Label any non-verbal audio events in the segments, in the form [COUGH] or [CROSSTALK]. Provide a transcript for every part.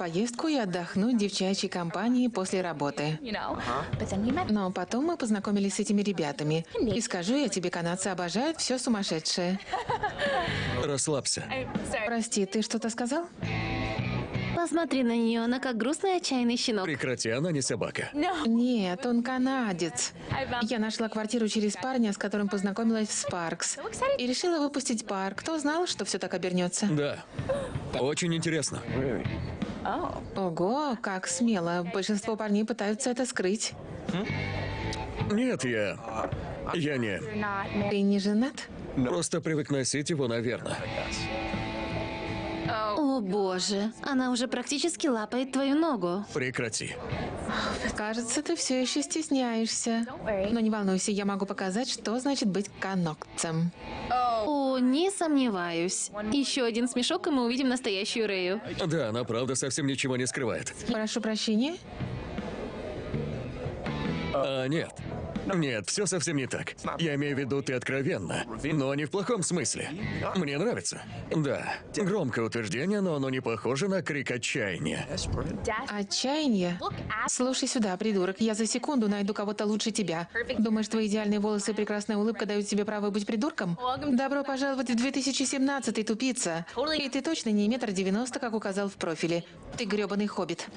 поездку и отдохнуть в девчачьей компании после работы. Но потом мы познакомились с этими ребятами. И скажу я тебе, канадцы обожают все сумасшедшее. [LAUGHS] Расслабься. Прости, ты что-то сказал? Посмотри на нее, она как грустный отчаянный щенок. Прекрати, она не собака. Нет, он канадец. Я нашла квартиру через парня, с которым познакомилась в Спаркс. И решила выпустить пар. Кто знал, что все так обернется? Да. Очень интересно. Ого, как смело. Большинство парней пытаются это скрыть. Нет, я... Я не... Ты не женат? Просто привык носить его, наверное. О боже, она уже практически лапает твою ногу. Прекрати. Кажется, ты все еще стесняешься. Но не волнуйся, я могу показать, что значит быть канокцем. О, не сомневаюсь. Еще один смешок, и мы увидим настоящую Рэю. Да, она правда совсем ничего не скрывает. Прошу прощения. А, нет. Нет, все совсем не так. Я имею в виду, ты откровенно. Но не в плохом смысле. Мне нравится. Да. Громкое утверждение, но оно не похоже на крик отчаяния. Отчаяние? Слушай сюда, придурок, я за секунду найду кого-то лучше тебя. Думаешь, твои идеальные волосы и прекрасная улыбка дают тебе право быть придурком? Добро пожаловать в 2017 тупица. И ты точно не метр девяносто, как указал в профиле. Ты грёбаный хоббит.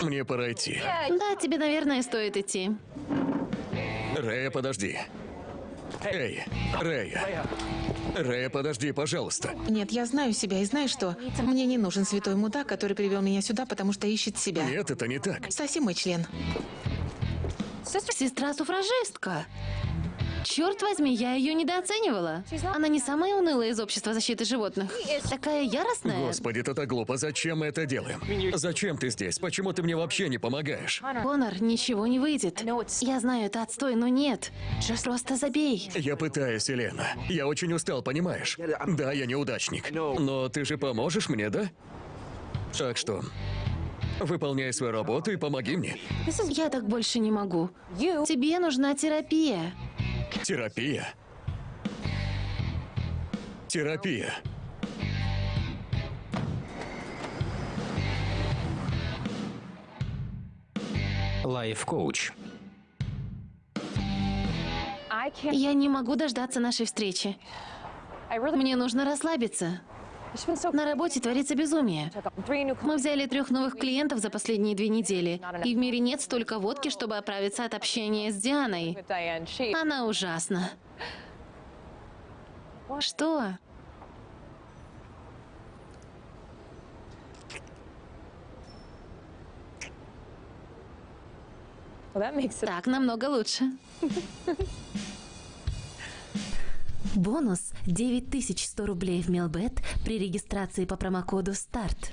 Мне пора идти. Да, тебе, наверное, стоит идти. Рэя, подожди. Эй, Рэя. Рэя, подожди, пожалуйста. Нет, я знаю себя и знаю, что мне не нужен святой мудак, который привел меня сюда, потому что ищет себя. Нет, это не так. Соси мой член. Сестра-суфражистка. Черт возьми, я ее недооценивала. Она не самая унылая из общества защиты животных. Такая яростная. Господи, это так глупо. Зачем мы это делаем? Зачем ты здесь? Почему ты мне вообще не помогаешь? Конор, ничего не выйдет. Я знаю, это отстой, но нет. Просто забей. Я пытаюсь, Елена. Я очень устал, понимаешь? Да, я неудачник. Но ты же поможешь мне, да? Так что, выполняй свою работу и помоги мне. Я так больше не могу. Тебе нужна терапия. Терапия. Терапия. Лайф-коуч. Я не могу дождаться нашей встречи. Мне нужно расслабиться. На работе творится безумие. Мы взяли трех новых клиентов за последние две недели, и в мире нет столько водки, чтобы оправиться от общения с Дианой. Она ужасна. Что? Так намного лучше. [LAUGHS] Бонус 9100 рублей в Мелбет при регистрации по промокоду СТАРТ.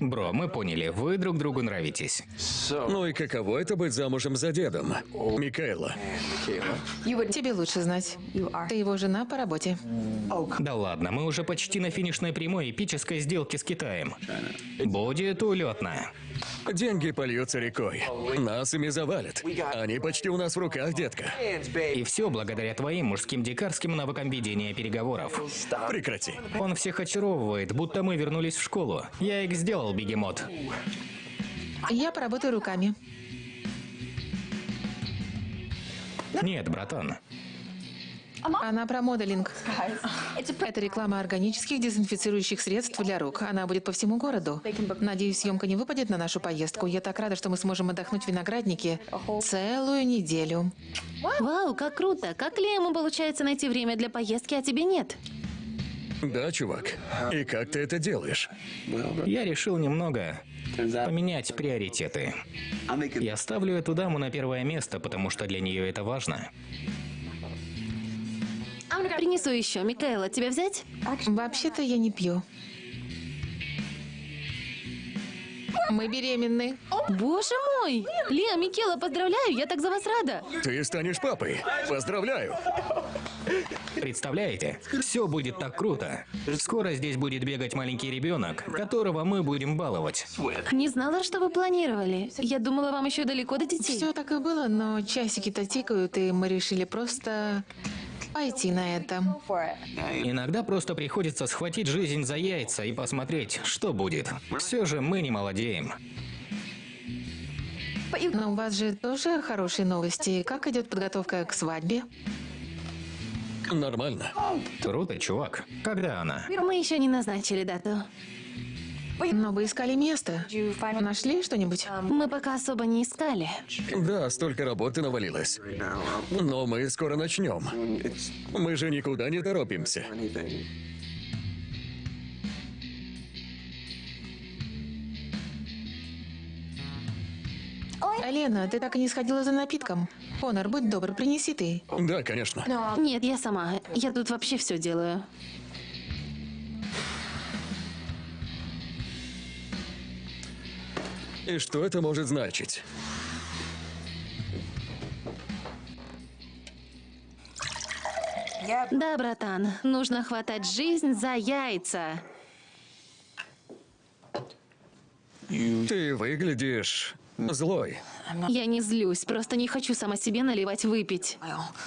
Бро, мы поняли, вы друг другу нравитесь. Ну и каково это быть замужем за дедом? Микаэла. Тебе лучше знать. Ты его жена по работе. Да ладно, мы уже почти на финишной прямой эпической сделки с Китаем. Будет улетно. Деньги польются рекой. Нас ими завалят. Они почти у нас в руках, детка. И все благодаря твоим мужским дикарским навыкам ведения переговоров. Прекрати. Он всех очаровывает, будто мы вернулись в школу. Я их сделал, бегемот. Я поработаю руками. Нет, братан. Она про моделинг. Это реклама органических дезинфицирующих средств для рук. Она будет по всему городу. Надеюсь, съемка не выпадет на нашу поездку. Я так рада, что мы сможем отдохнуть в винограднике целую неделю. Вау, как круто! Как Лему получается найти время для поездки, а тебе нет? Да, чувак. И как ты это делаешь? Я решил немного поменять приоритеты. Я ставлю эту даму на первое место, потому что для нее это важно. Принесу еще. Микаэла, тебя взять? Вообще-то я не пью. Мы беременны. Боже мой! Лео, Микела, поздравляю, я так за вас рада. Ты станешь папой. Поздравляю. Представляете? Все будет так круто. Скоро здесь будет бегать маленький ребенок, которого мы будем баловать. Не знала, что вы планировали. Я думала, вам еще далеко до детей. Все так и было, но часики-то тикают, и мы решили просто пойти на это. Иногда просто приходится схватить жизнь за яйца и посмотреть, что будет. Все же мы не молодеем. Но у вас же тоже хорошие новости. Как идет подготовка к свадьбе? Нормально. Круто, чувак. Когда она? Мы еще не назначили дату. Но вы искали место. Нашли что-нибудь? Мы пока особо не искали. Да, столько работы навалилось. Но мы скоро начнем. Мы же никуда не торопимся. Лена, ты так и не сходила за напитком. Конор, будь добр, принеси ты. Да, конечно. Нет, я сама. Я тут вообще все делаю. И что это может значить? Да, братан, нужно хватать жизнь за яйца. Ты выглядишь злой. Я не злюсь, просто не хочу сама себе наливать выпить.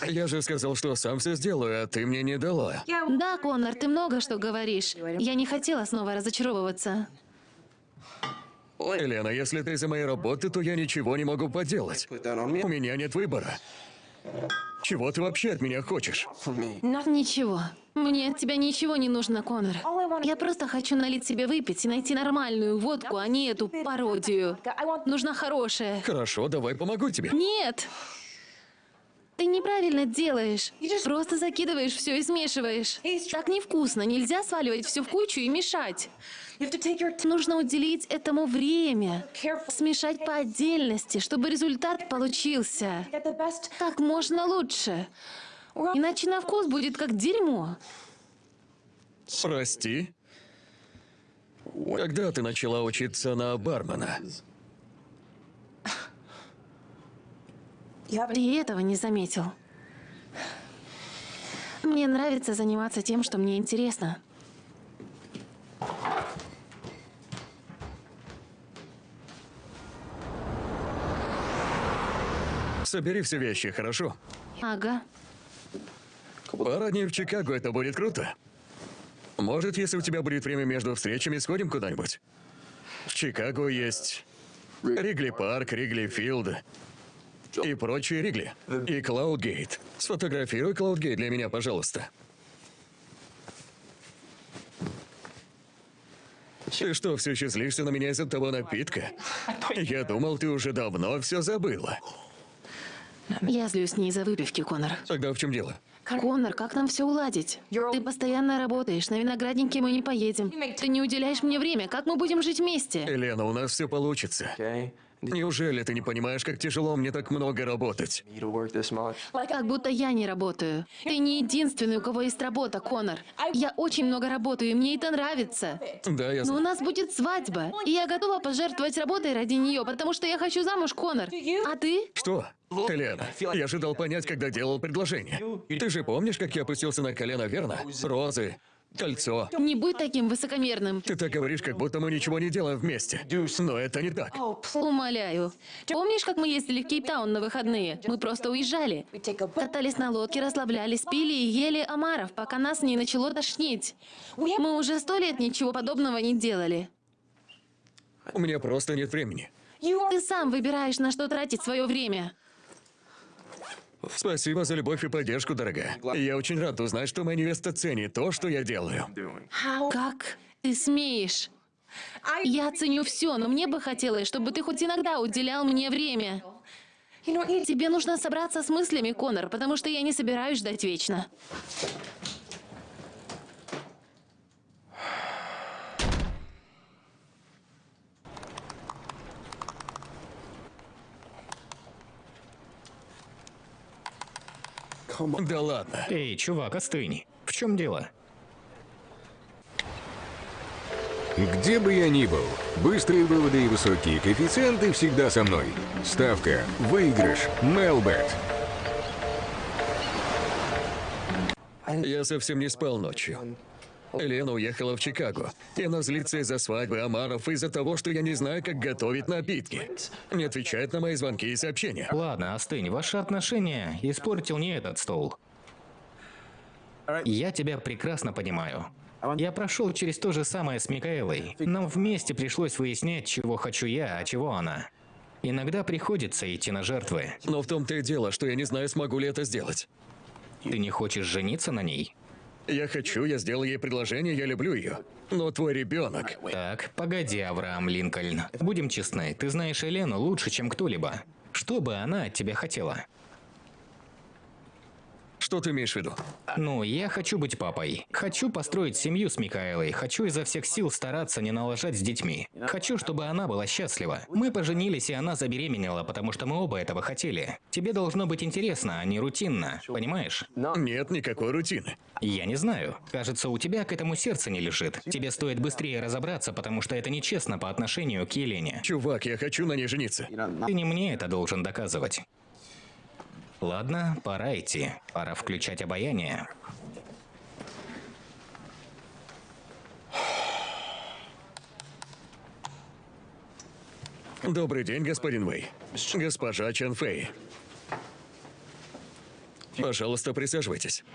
Я же сказал, что сам все сделаю, а ты мне не дала. Да, Конор, ты много что говоришь. Я не хотела снова разочаровываться. Елена, если ты из-за моей работы, то я ничего не могу поделать. У меня нет выбора. Чего ты вообще от меня хочешь? Ничего. Мне от тебя ничего не нужно, Конор. Я просто хочу налить себе выпить и найти нормальную водку, а не эту пародию. Нужна хорошая. Хорошо, давай помогу тебе. Нет! Ты неправильно делаешь. Просто закидываешь все и смешиваешь. Так невкусно. Нельзя сваливать все в кучу и мешать. Нужно уделить этому время. Смешать по отдельности, чтобы результат получился. Как можно лучше. Иначе на вкус будет как дерьмо. Прости. Когда ты начала учиться на бармена? Ты этого не заметил. Мне нравится заниматься тем, что мне интересно. Собери все вещи, хорошо? Ага. Пара дней в Чикаго, это будет круто. Может, если у тебя будет время между встречами, сходим куда-нибудь? В Чикаго есть Ригли Парк, Ригли Филд и прочие Ригли. И Клаудгейт. Сфотографируй Клаудгейт для меня, пожалуйста. Ты что, все еще злишься на меня из-за того напитка? Я думал, ты уже давно все забыла. Я злюсь не из-за выпивки, Конор. Тогда в чем дело? Конор, как нам все уладить? Ты постоянно работаешь, на виноградники мы не поедем. Ты не уделяешь мне время, как мы будем жить вместе? Елена, у нас все получится. Неужели ты не понимаешь, как тяжело мне так много работать? Как будто я не работаю. Ты не единственный, у кого есть работа, Конор. Я очень много работаю, и мне это нравится. Да, я Но у знаю. нас будет свадьба, и я готова пожертвовать работой ради нее, потому что я хочу замуж, Конор. А ты? Что? Елена, я ожидал понять, когда делал предложение. Ты же помнишь, как я опустился на колено, верно? Розы, кольцо. Не будь таким высокомерным. Ты так говоришь, как будто мы ничего не делаем вместе. Но это не так. Умоляю. Помнишь, как мы ездили в Кейптаун на выходные? Мы просто уезжали. Катались на лодке, расслаблялись, пили и ели омаров, пока нас не начало тошнить. Мы уже сто лет ничего подобного не делали. У меня просто нет времени. Ты сам выбираешь, на что тратить свое время. Спасибо за любовь и поддержку, дорогая. Я очень рад узнать, что моя невеста ценит то, что я делаю. Как ты смеешь? Я ценю все, но мне бы хотелось, чтобы ты хоть иногда уделял мне время. Тебе нужно собраться с мыслями, Конор, потому что я не собираюсь ждать вечно. Да ладно. Эй, чувак, остынь. В чем дело? Где бы я ни был, быстрые выводы и высокие коэффициенты всегда со мной. Ставка, выигрыш, Мелбет. Я совсем не спал ночью. Лена уехала в Чикаго. И она злится из-за свадьбы Амаров, из-за того, что я не знаю, как готовить напитки. Не отвечает на мои звонки и сообщения. Ладно, остынь. Ваши отношения испортил не этот стол. Я тебя прекрасно понимаю. Я прошел через то же самое с Микаэлой. Нам вместе пришлось выяснять, чего хочу я, а чего она. Иногда приходится идти на жертвы. Но в том-то и дело, что я не знаю, смогу ли это сделать. Ты не хочешь жениться на ней? Я хочу, я сделал ей предложение, я люблю ее. Но твой ребенок. Так, погоди, Авраам Линкольн. Будем честны, ты знаешь Елену лучше, чем кто-либо. Что бы она от тебя хотела? Что ты имеешь в виду? Ну, я хочу быть папой. Хочу построить семью с Микаэлой. Хочу изо всех сил стараться не налажать с детьми. Хочу, чтобы она была счастлива. Мы поженились, и она забеременела, потому что мы оба этого хотели. Тебе должно быть интересно, а не рутинно. Понимаешь? Нет никакой рутины. Я не знаю. Кажется, у тебя к этому сердце не лежит. Тебе стоит быстрее разобраться, потому что это нечестно по отношению к Елене. Чувак, я хочу на ней жениться. Ты не мне это должен доказывать. Ладно, пора идти. Пора включать обаяние. Добрый день, господин Вэй. Госпожа Чан Фэй. Пожалуйста, присаживайтесь.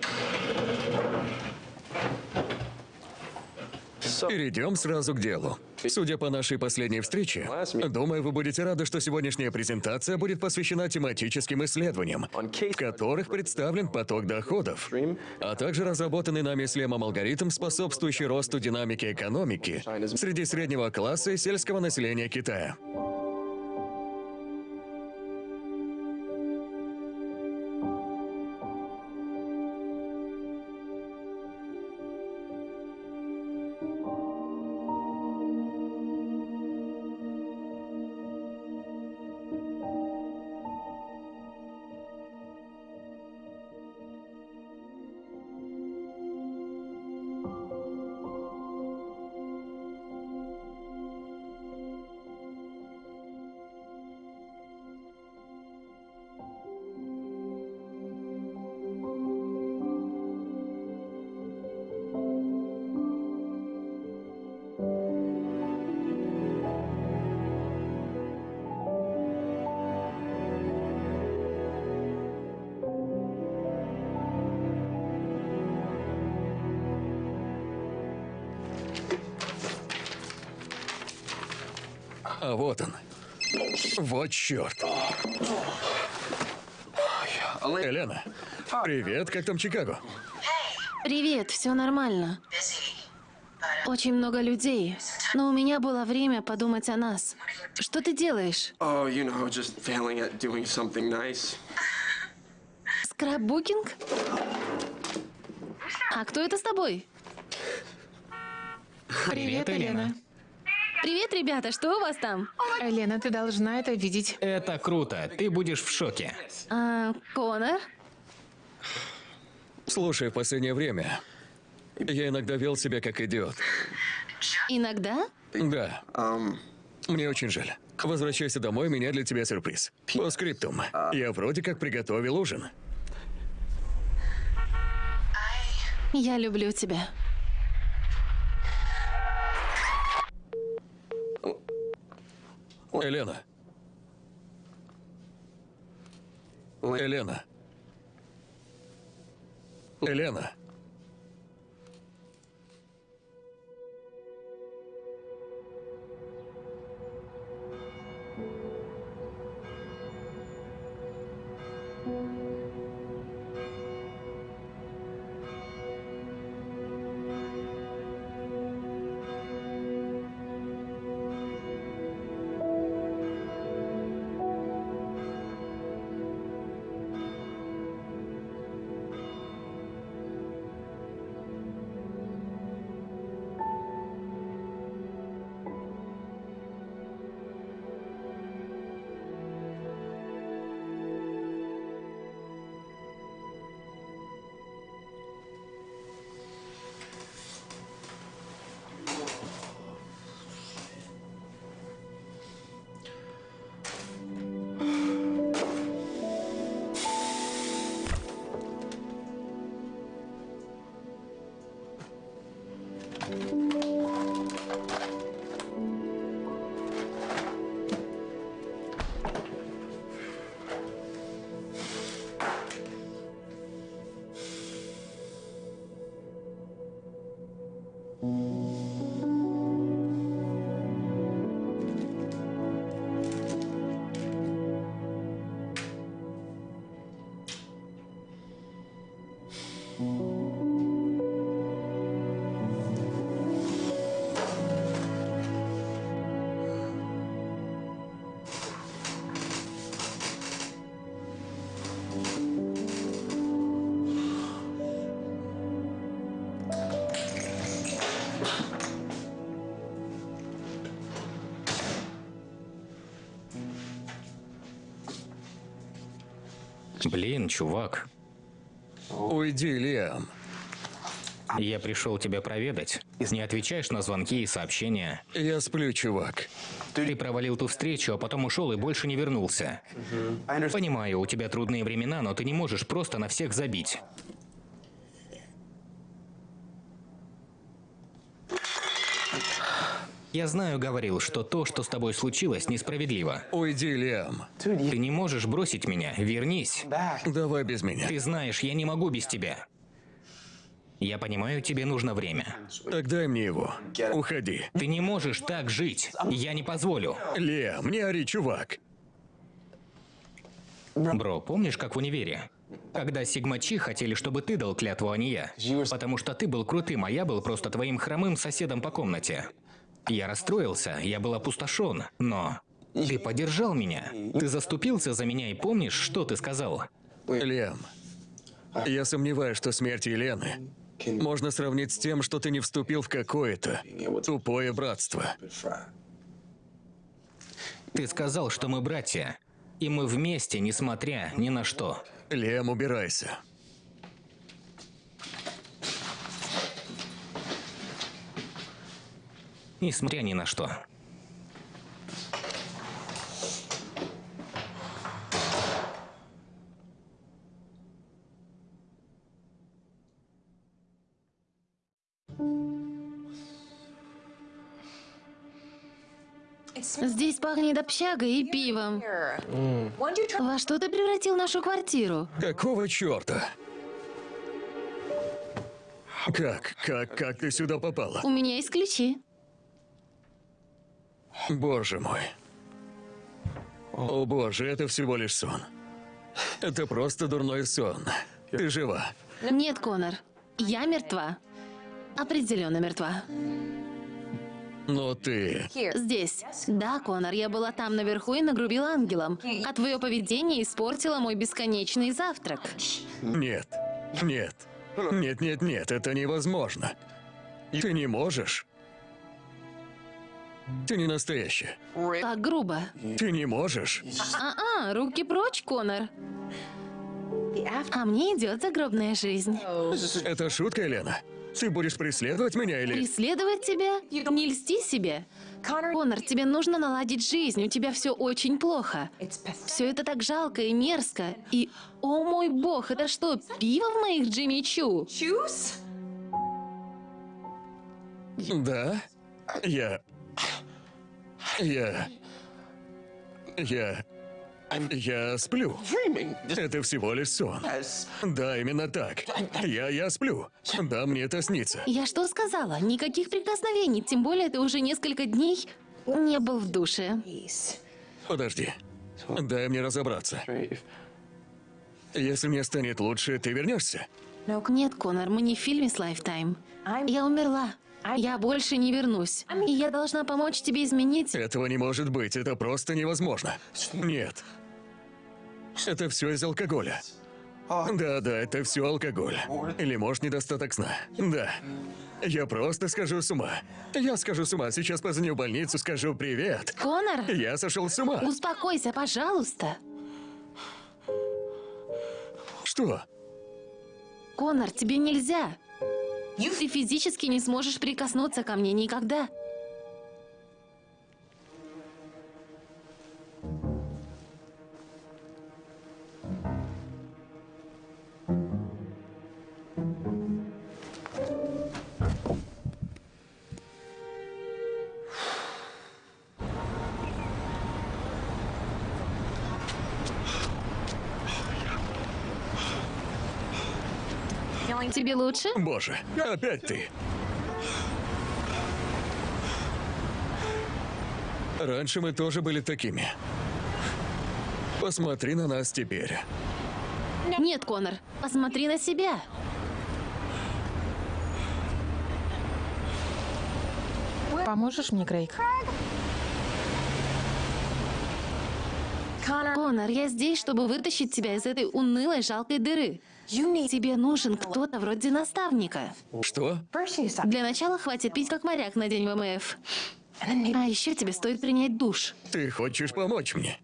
Перейдем сразу к делу. Судя по нашей последней встрече, думаю, вы будете рады, что сегодняшняя презентация будет посвящена тематическим исследованиям, в которых представлен поток доходов, а также разработанный нами с Лемом алгоритм, способствующий росту динамики экономики среди среднего класса и сельского населения Китая. А вот он. Вот черт. Елена, привет, как там Чикаго? Привет, все нормально. Очень много людей, но у меня было время подумать о нас. Что ты делаешь? Oh, you know, just failing at doing something nice. Скраббукинг? А кто это с тобой? Привет, Елена. Привет, ребята, что у вас там? Елена, ты должна это видеть. Это круто, ты будешь в шоке. А, Конор? Слушай, в последнее время я иногда вел себя как идиот. Иногда? Да, мне очень жаль. Возвращайся домой, у меня для тебя сюрприз. По скриптум. Я вроде как приготовил ужин. Я люблю тебя. Елена. Елена. Елена. Блин, чувак. Уйди, Лиам. Я пришел тебя проведать. Не отвечаешь на звонки и сообщения. Я сплю, чувак. Ты провалил ту встречу, а потом ушел и больше не вернулся. Понимаю, у тебя трудные времена, но ты не можешь просто на всех забить. Я знаю, говорил, что то, что с тобой случилось, несправедливо. Уйди, Лиам. Ты не можешь бросить меня. Вернись. Давай без меня. Ты знаешь, я не могу без тебя. Я понимаю, тебе нужно время. Так дай мне его. Уходи. Ты не можешь так жить. Я не позволю. Лиам, не ори, чувак. Бро, помнишь, как в универе? Когда сигмачи хотели, чтобы ты дал клятву, а не я. Потому что ты был крутым, а я был просто твоим хромым соседом по комнате. Я расстроился, я был опустошен, но... Ты поддержал меня. Ты заступился за меня и помнишь, что ты сказал? Лиам, я сомневаюсь, что смерть Елены можно сравнить с тем, что ты не вступил в какое-то тупое братство. Ты сказал, что мы братья. И мы вместе, несмотря ни на что. Лиам, убирайся. Несмотря ни на что. Здесь пахнет общагой и пивом. Во что ты превратил нашу квартиру? Какого черта? Как? Как? Как ты сюда попала? У меня есть ключи. Боже мой. О боже, это всего лишь сон. Это просто дурной сон. Ты жива. Нет, Конор. Я мертва. Определенно мертва. Но ты... Здесь. Да, Конор, я была там наверху и нагрубила ангелом. А твое поведение испортило мой бесконечный завтрак. Нет. Нет. Нет, нет, нет, это невозможно. Ты не можешь. Ты не настоящая. Так грубо. Ты не можешь. А-а, руки прочь, Конор. А мне идет загробная жизнь. Это шутка, Елена? Ты будешь преследовать меня или... Преследовать тебя? Не льсти себе. Конор, тебе нужно наладить жизнь, у тебя все очень плохо. Все это так жалко и мерзко. И, о мой бог, это что, пиво в моих Джимми Чу? Да? Я... Я... Я... Я сплю. Это всего лишь сон. Да, именно так. Я, я сплю. Да, мне это снится. Я что сказала? Никаких прикосновений, тем более ты уже несколько дней не был в душе. Подожди. Дай мне разобраться. Если мне станет лучше, ты вернешься? Нет, Конор, мы не в фильме с Lifetime. Я умерла. Я больше не вернусь. И я должна помочь тебе изменить... Этого не может быть, это просто невозможно. Нет. Это все из алкоголя. Да, да, это все алкоголь. Или, может, недостаток сна. Да. Я просто схожу с ума. Я схожу с ума. Сейчас позвоню в больницу, скажу привет. Конор, Я сошел с ума. успокойся, пожалуйста. Что? Конор, тебе нельзя. Ты физически не сможешь прикоснуться ко мне никогда. Тебе лучше? Боже, опять ты. Раньше мы тоже были такими. Посмотри на нас теперь. Нет, Конор, посмотри на себя. Поможешь мне, Крейг? Конор, я здесь, чтобы вытащить тебя из этой унылой, жалкой дыры. Тебе нужен кто-то вроде наставника. Что? Для начала хватит пить как моряк на день ВМФ. А еще тебе стоит принять душ. Ты хочешь помочь мне?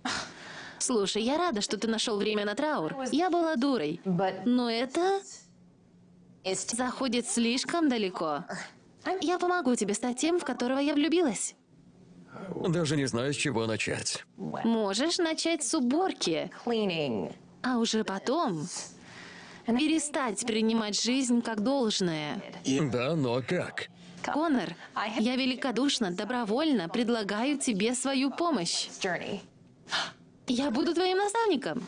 Слушай, я рада, что ты нашел время на траур. Я была дурой. Но это заходит слишком далеко. Я помогу тебе стать тем, в которого я влюбилась. Даже не знаю, с чего начать. Можешь начать с уборки, а уже потом перестать принимать жизнь как должное. Да, но как? Конор, я великодушно, добровольно предлагаю тебе свою помощь. Я буду твоим наставником.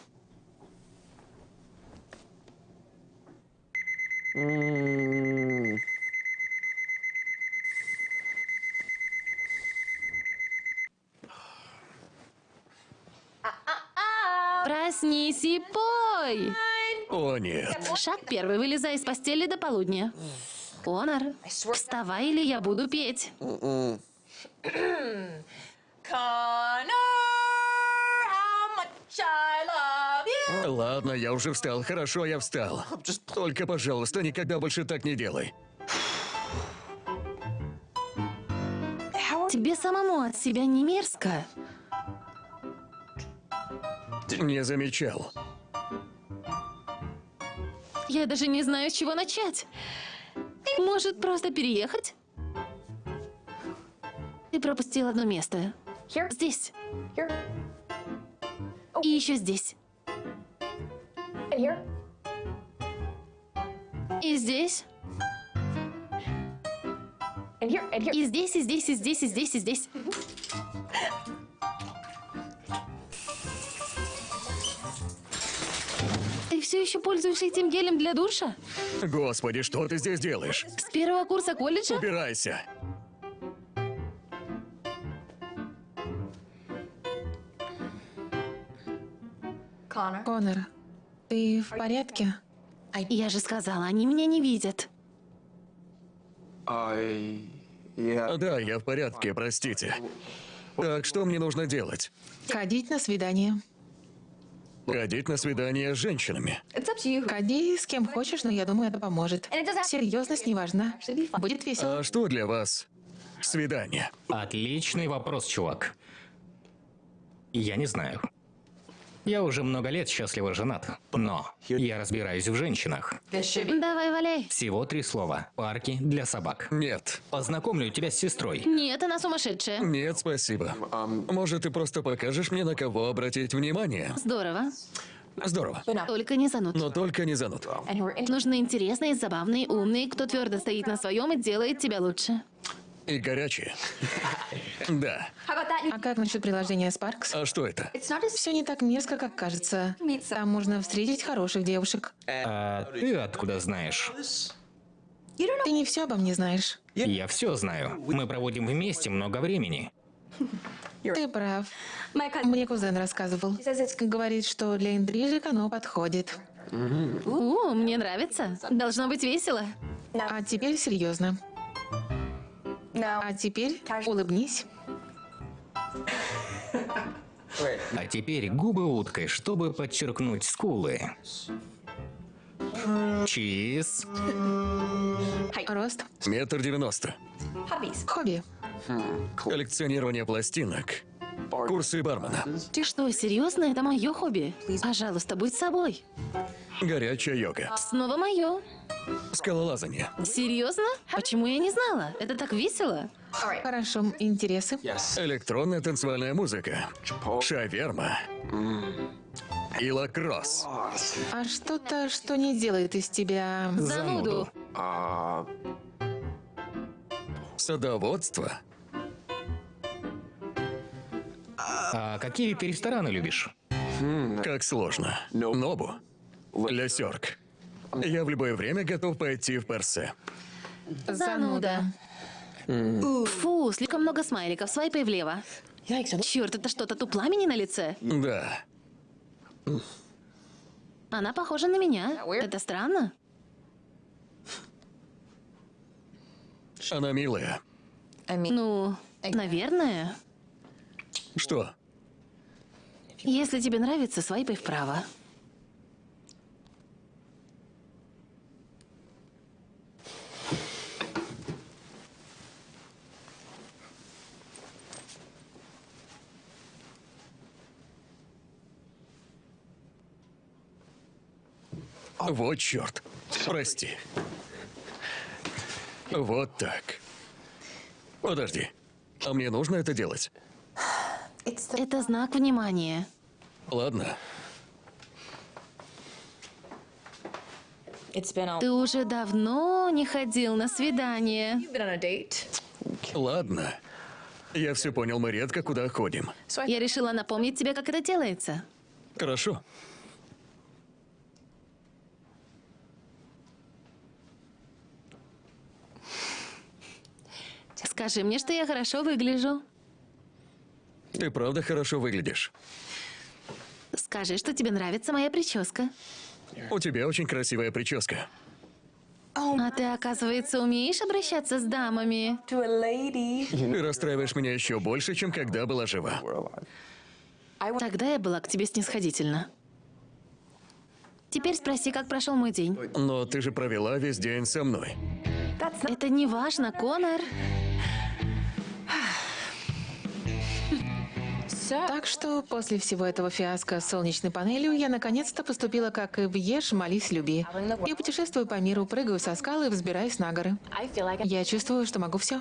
Проснись и пой! О, нет. Шаг первый. Вылезай из постели до полудня. Конор, вставай, или я буду петь. Connor, how much I love you. Ладно, я уже встал. Хорошо, я встал. Только, пожалуйста, никогда больше так не делай. Тебе самому от себя не мерзко? Не замечал. Я даже не знаю, с чего начать. Может, просто переехать? Ты пропустил одно место. Здесь. И еще здесь. И здесь. И здесь, и здесь, и здесь, и здесь, и здесь. Все еще пользуешься этим гелем для душа? Господи, что ты здесь делаешь? С первого курса колледжа? Убирайся. Конор, ты в порядке? Я же сказала, они меня не видят. I. Yeah. Да, я в порядке, простите. Так, что мне нужно делать? Ходить на свидание. Ходить на свидание с женщинами. Ходи с кем хочешь, но я думаю, это поможет. Серьезность не важна. Будет весело. А что для вас свидание? Отличный вопрос, чувак. Я не знаю. Я уже много лет счастливо женат, но я разбираюсь в женщинах. Давай, валяй. Всего три слова. Парки для собак. Нет. Познакомлю тебя с сестрой. Нет, она сумасшедшая. Нет, спасибо. Может, ты просто покажешь мне, на кого обратить внимание? Здорово. Здорово. Только не зануд. Но только не зануд. Нужны интересные, забавные, умные, кто твердо стоит на своем и делает тебя лучше. И горячие. Да. А как насчет приложения Sparks? А что это? Все не так мерзко, как кажется. Там можно встретить хороших девушек. А ты откуда знаешь? Ты не все обо мне знаешь. Я все знаю. Мы проводим вместе много времени. Ты прав. Мне кузен рассказывал. Говорит, что для интрижек оно подходит. У, мне нравится. Должно быть весело. А теперь серьезно. No. А теперь улыбнись. А теперь губы уткой, чтобы подчеркнуть скулы. Чиз. Рост. Метр девяносто. Хобби. Коллекционирование пластинок. Курсы бармена. Ты что, серьезно? Это мое хобби. Пожалуйста, будь собой. Горячая йога. Снова мое. Скалолазание. Серьезно? Почему я не знала? Это так весело. Хорошо. Интересы. Электронная танцевальная музыка. Шаверма. И лакросс. А что-то, что не делает из тебя... Зануду. Uh, Садоводство. А какие ты рестораны любишь? Как сложно. Нобу. Лесерк. Я в любое время готов пойти в Персе. Зануда. Фу, слишком много смайликов. Свайпай влево. Черт, это что, тату пламени на лице? Да. Она похожа на меня. Это странно. Она милая. Ну, наверное. Что? Если тебе нравится, свайпай вправо. Вот черт. Прости. Вот так. Подожди. А мне нужно это делать? Это знак внимания. Ладно. Ты уже давно не ходил на свидание. Ладно. Я все понял, мы редко куда ходим. Я решила напомнить тебе, как это делается. Хорошо. Скажи мне, что я хорошо выгляжу. Ты правда хорошо выглядишь. Скажи, что тебе нравится моя прическа. У тебя очень красивая прическа. А ты, оказывается, умеешь обращаться с дамами. Ты расстраиваешь меня еще больше, чем когда была жива. Тогда я была к тебе снисходительна. Теперь спроси, как прошел мой день. Но ты же провела весь день со мной. Это не важно, Конор. Так что после всего этого фиаско с солнечной панелью я наконец-то поступила как и в Ешь, молись, люби. Я путешествую по миру, прыгаю со скалы и взбираюсь на горы. Я чувствую, что могу все.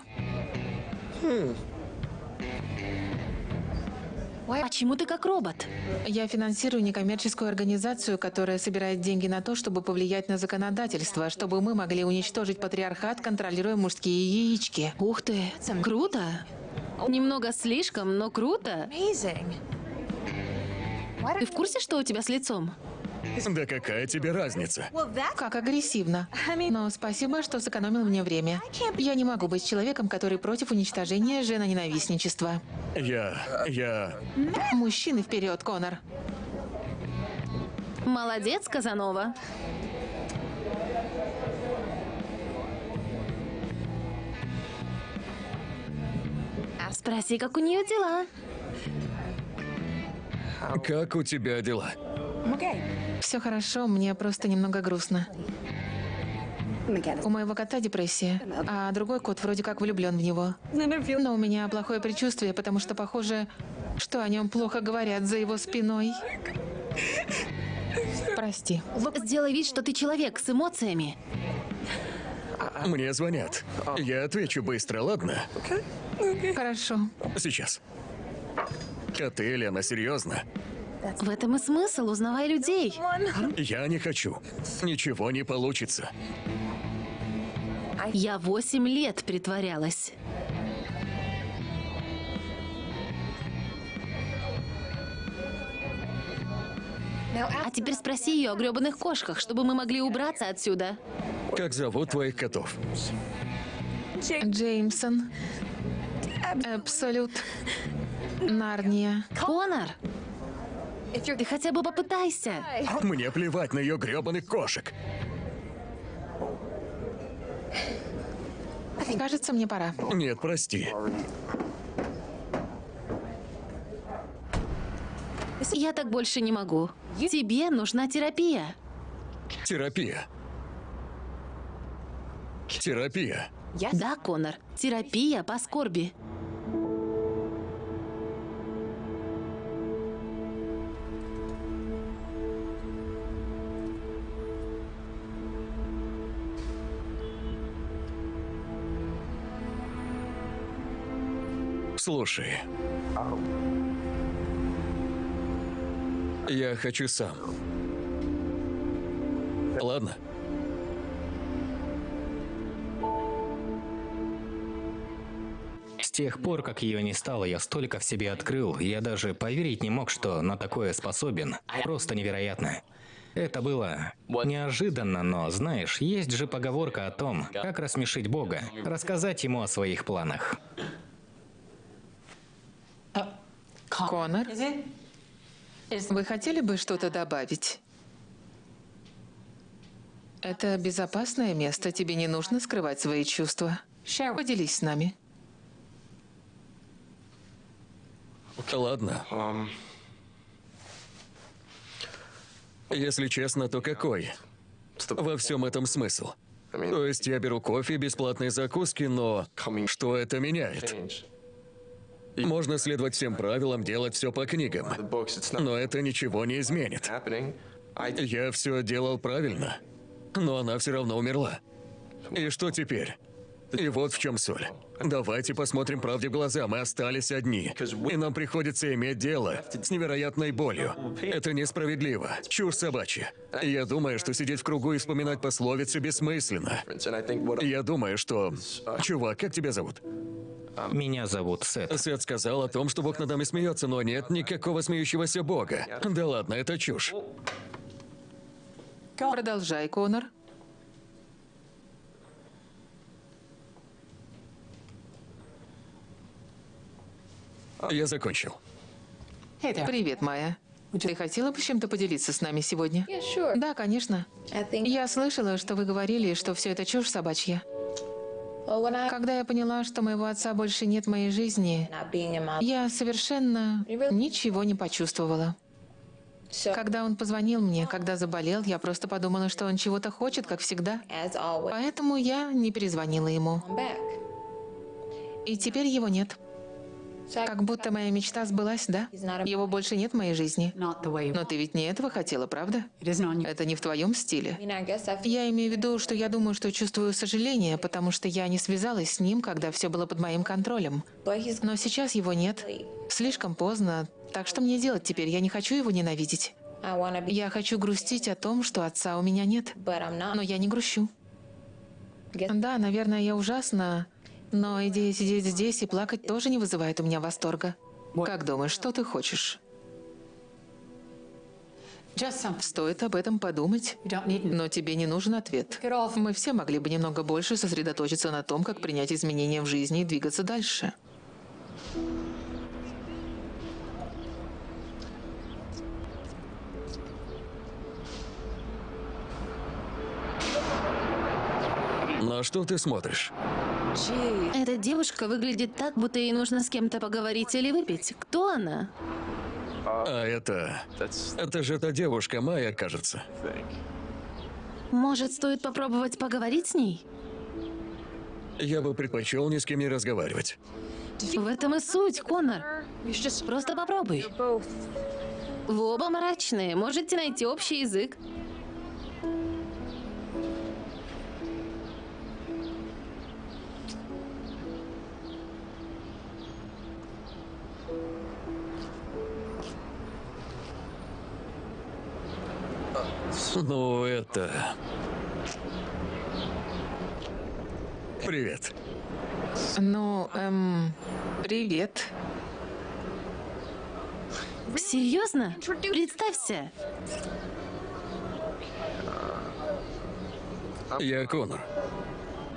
Почему ты как робот? Я финансирую некоммерческую организацию, которая собирает деньги на то, чтобы повлиять на законодательство, чтобы мы могли уничтожить патриархат, контролируя мужские яички. Ух ты, круто. Немного слишком, но круто. Ты в курсе, что у тебя с лицом? Да какая тебе разница? Как агрессивно. Но спасибо, что сэкономил мне время. Я не могу быть человеком, который против уничтожения женоненавистничества. Я... я... Мужчины вперед, Конор. Молодец, Казанова. Спроси, как у нее дела. Как у тебя дела? Все хорошо, мне просто немного грустно. У моего кота депрессия, а другой кот вроде как влюблен в него. Но у меня плохое предчувствие, потому что похоже, что о нем плохо говорят за его спиной. Прости. Сделай вид, что ты человек с эмоциями. Мне звонят. Я отвечу быстро, ладно? Хорошо. Сейчас. Коты, Лена, серьезно? В этом и смысл, узнавай людей. Я не хочу. Ничего не получится. Я восемь лет притворялась. А теперь спроси ее о гребаных кошках, чтобы мы могли убраться отсюда. Как зовут твоих котов? Джеймсон. Абсолют. Нарния. Конор, ты хотя бы попытайся. Мне плевать на ее гребаных кошек. Кажется, мне пора. Нет, прости. Я так больше не могу. Тебе нужна терапия. Терапия. Терапия. Да, Конор, терапия по скорби. Слушай. Я хочу сам. Ладно? С тех пор, как ее не стало, я столько в себе открыл, я даже поверить не мог, что на такое способен. Просто невероятно. Это было неожиданно, но, знаешь, есть же поговорка о том, как рассмешить Бога, рассказать ему о своих планах. Конор, вы хотели бы что-то добавить? Это безопасное место, тебе не нужно скрывать свои чувства. Поделись с нами. Ладно. Если честно, то какой? Во всем этом смысл. То есть я беру кофе, бесплатные закуски, но что это меняет? Можно следовать всем правилам, делать все по книгам. Но это ничего не изменит. Я все делал правильно, но она все равно умерла. И что теперь? И вот в чем соль. Давайте посмотрим правде в глаза, мы остались одни. И нам приходится иметь дело с невероятной болью. Это несправедливо. Чушь собачья. Я думаю, что сидеть в кругу и вспоминать пословицы бессмысленно. Я думаю, что... Чувак, как тебя зовут? Меня зовут Сет. Сет сказал о том, что Бог над нами смеется, но нет никакого смеющегося Бога. Да ладно, это чушь. Продолжай, Конор. Я закончил. Привет, Майя. Ты хотела бы чем-то поделиться с нами сегодня? Yeah, sure. Да, конечно. Think. Я слышала, что вы говорили, что все это чушь собачья. Когда я поняла, что моего отца больше нет в моей жизни, я совершенно ничего не почувствовала. Когда он позвонил мне, когда заболел, я просто подумала, что он чего-то хочет, как всегда. Поэтому я не перезвонила ему. И теперь его нет. Как будто моя мечта сбылась, да? Его больше нет в моей жизни. Но ты ведь не этого хотела, правда? Это не в твоем стиле. Я имею в виду, что я думаю, что чувствую сожаление, потому что я не связалась с ним, когда все было под моим контролем. Но сейчас его нет. Слишком поздно. Так что мне делать теперь? Я не хочу его ненавидеть. Я хочу грустить о том, что отца у меня нет. Но я не грущу. Да, наверное, я ужасна. Но идея сидеть здесь и плакать тоже не вызывает у меня восторга. Как думаешь, что ты хочешь? Стоит об этом подумать. Но тебе не нужен ответ. Мы все могли бы немного больше сосредоточиться на том, как принять изменения в жизни и двигаться дальше. На что ты смотришь? Эта девушка выглядит так, будто ей нужно с кем-то поговорить или выпить. Кто она? А это... Это же та девушка Майя, кажется. Может, стоит попробовать поговорить с ней? Я бы предпочел ни с кем не разговаривать. В этом и суть, Конор. Просто попробуй. Вы оба мрачные, можете найти общий язык. Ну, это... Привет. Ну, эм, привет. Серьезно? Представься. Я Конор.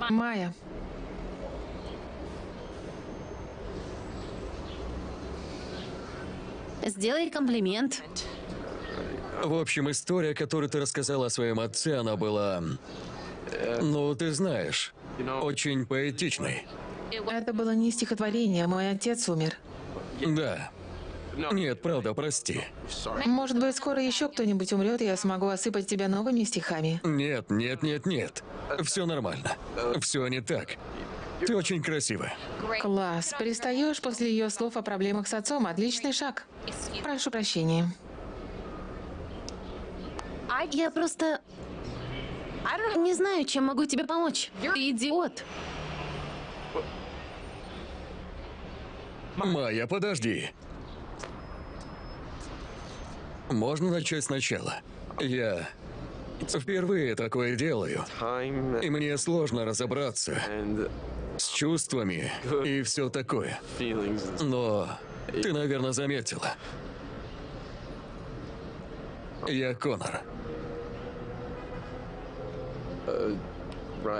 Майя. Сделай комплимент. В общем, история, которую ты рассказала о своем отце, она была... Ну, ты знаешь, очень поэтичной. Это было не стихотворение, мой отец умер. Да. Нет, правда, прости. Может быть, скоро еще кто-нибудь умрет, и я смогу осыпать тебя новыми стихами. Нет, нет, нет, нет. Все нормально. Все не так. Ты очень красивая. Класс. Перестаешь после ее слов о проблемах с отцом. Отличный шаг. Прошу прощения. Я просто... Не знаю, чем могу тебе помочь. Ты идиот. Майя, подожди. Можно начать сначала? Я впервые такое делаю, и мне сложно разобраться с чувствами и все такое. Но ты, наверное, заметила. Я Конор.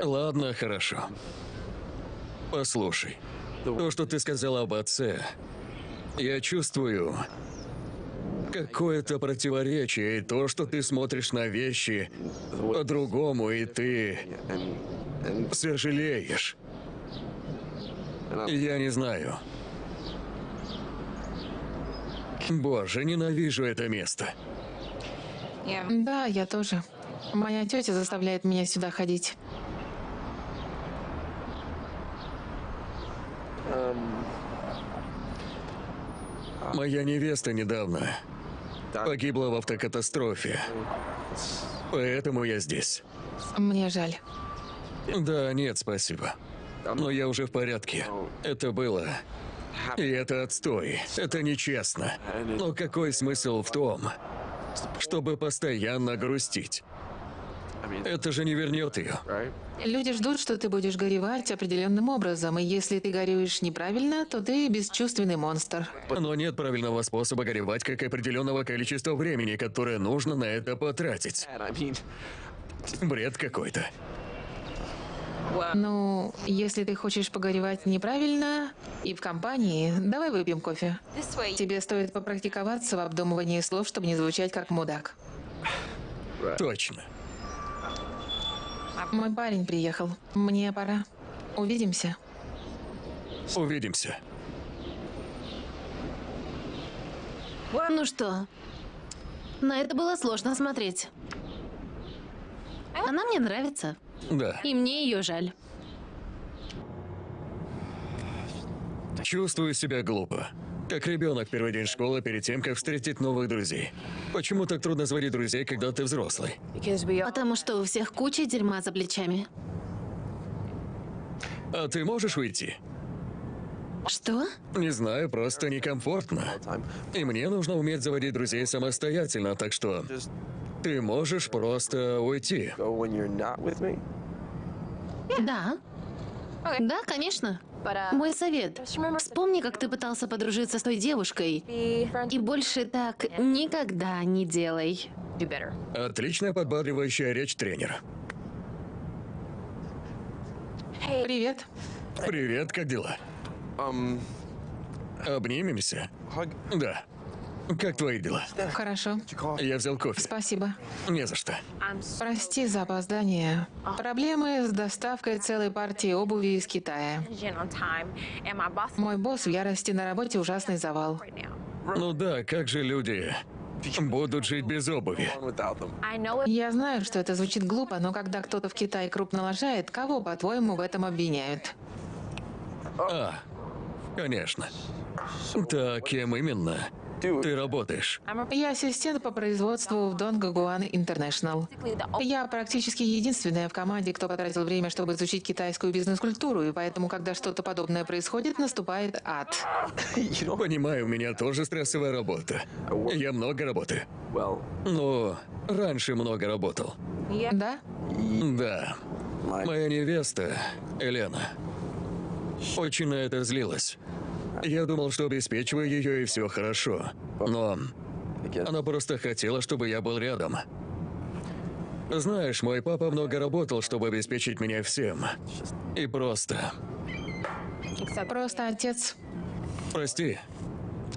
Ладно, хорошо. Послушай, то, что ты сказала об отце, я чувствую какое-то противоречие, и то, что ты смотришь на вещи по-другому, и ты сожалеешь. Я не знаю. Боже, ненавижу это место. Да, я тоже. Моя тетя заставляет меня сюда ходить. Моя невеста недавно погибла в автокатастрофе. Поэтому я здесь. Мне жаль. Да, нет, спасибо. Но я уже в порядке. Это было... И это отстой. Это нечестно. Но какой смысл в том, чтобы постоянно грустить? Это же не вернет ее. Люди ждут, что ты будешь горевать определенным образом, и если ты горюешь неправильно, то ты бесчувственный монстр. Но нет правильного способа горевать, как и определенного количества времени, которое нужно на это потратить. Бред какой-то. Ну, если ты хочешь погоревать неправильно и в компании, давай выпьем кофе. Тебе стоит попрактиковаться в обдумывании слов, чтобы не звучать как мудак. Точно. Мой парень приехал. Мне пора. Увидимся. Увидимся. Ну что, на это было сложно смотреть. Она мне нравится, Да. и мне ее жаль. Чувствую себя глупо. Как ребенок первый день школы перед тем, как встретить новых друзей. Почему так трудно заводить друзей, когда ты взрослый? Потому что у всех куча дерьма за плечами. А ты можешь уйти? Что? Не знаю, просто некомфортно. И мне нужно уметь заводить друзей самостоятельно, так что ты можешь просто уйти. Да. Да, конечно. Мой совет. Вспомни, как ты пытался подружиться с той девушкой. И больше так никогда не делай. Отличная подбадривающая речь тренера. Привет. Привет, как дела? Обнимемся? Да. Как твои дела? Хорошо. Я взял кофе. Спасибо. Не за что. Прости за опоздание. Проблемы с доставкой целой партии обуви из Китая. Мой босс в ярости на работе ужасный завал. Ну да, как же люди будут жить без обуви? Я знаю, что это звучит глупо, но когда кто-то в Китае крупно лажает, кого, по-твоему, в этом обвиняют? А, конечно. Так, кем именно ты работаешь? Я ассистент по производству в Донгагуан Интернешннл. Я практически единственная в команде, кто потратил время, чтобы изучить китайскую бизнес-культуру, и поэтому, когда что-то подобное происходит, наступает ад. Понимаю, у меня тоже стрессовая работа. Я много работаю. well, Но раньше много работал. Да? Да. Моя невеста, Елена, очень на это злилась. Я думал, что обеспечиваю ее и все хорошо. Но она просто хотела, чтобы я был рядом. Знаешь, мой папа много работал, чтобы обеспечить меня всем. И просто... Просто отец. Прости,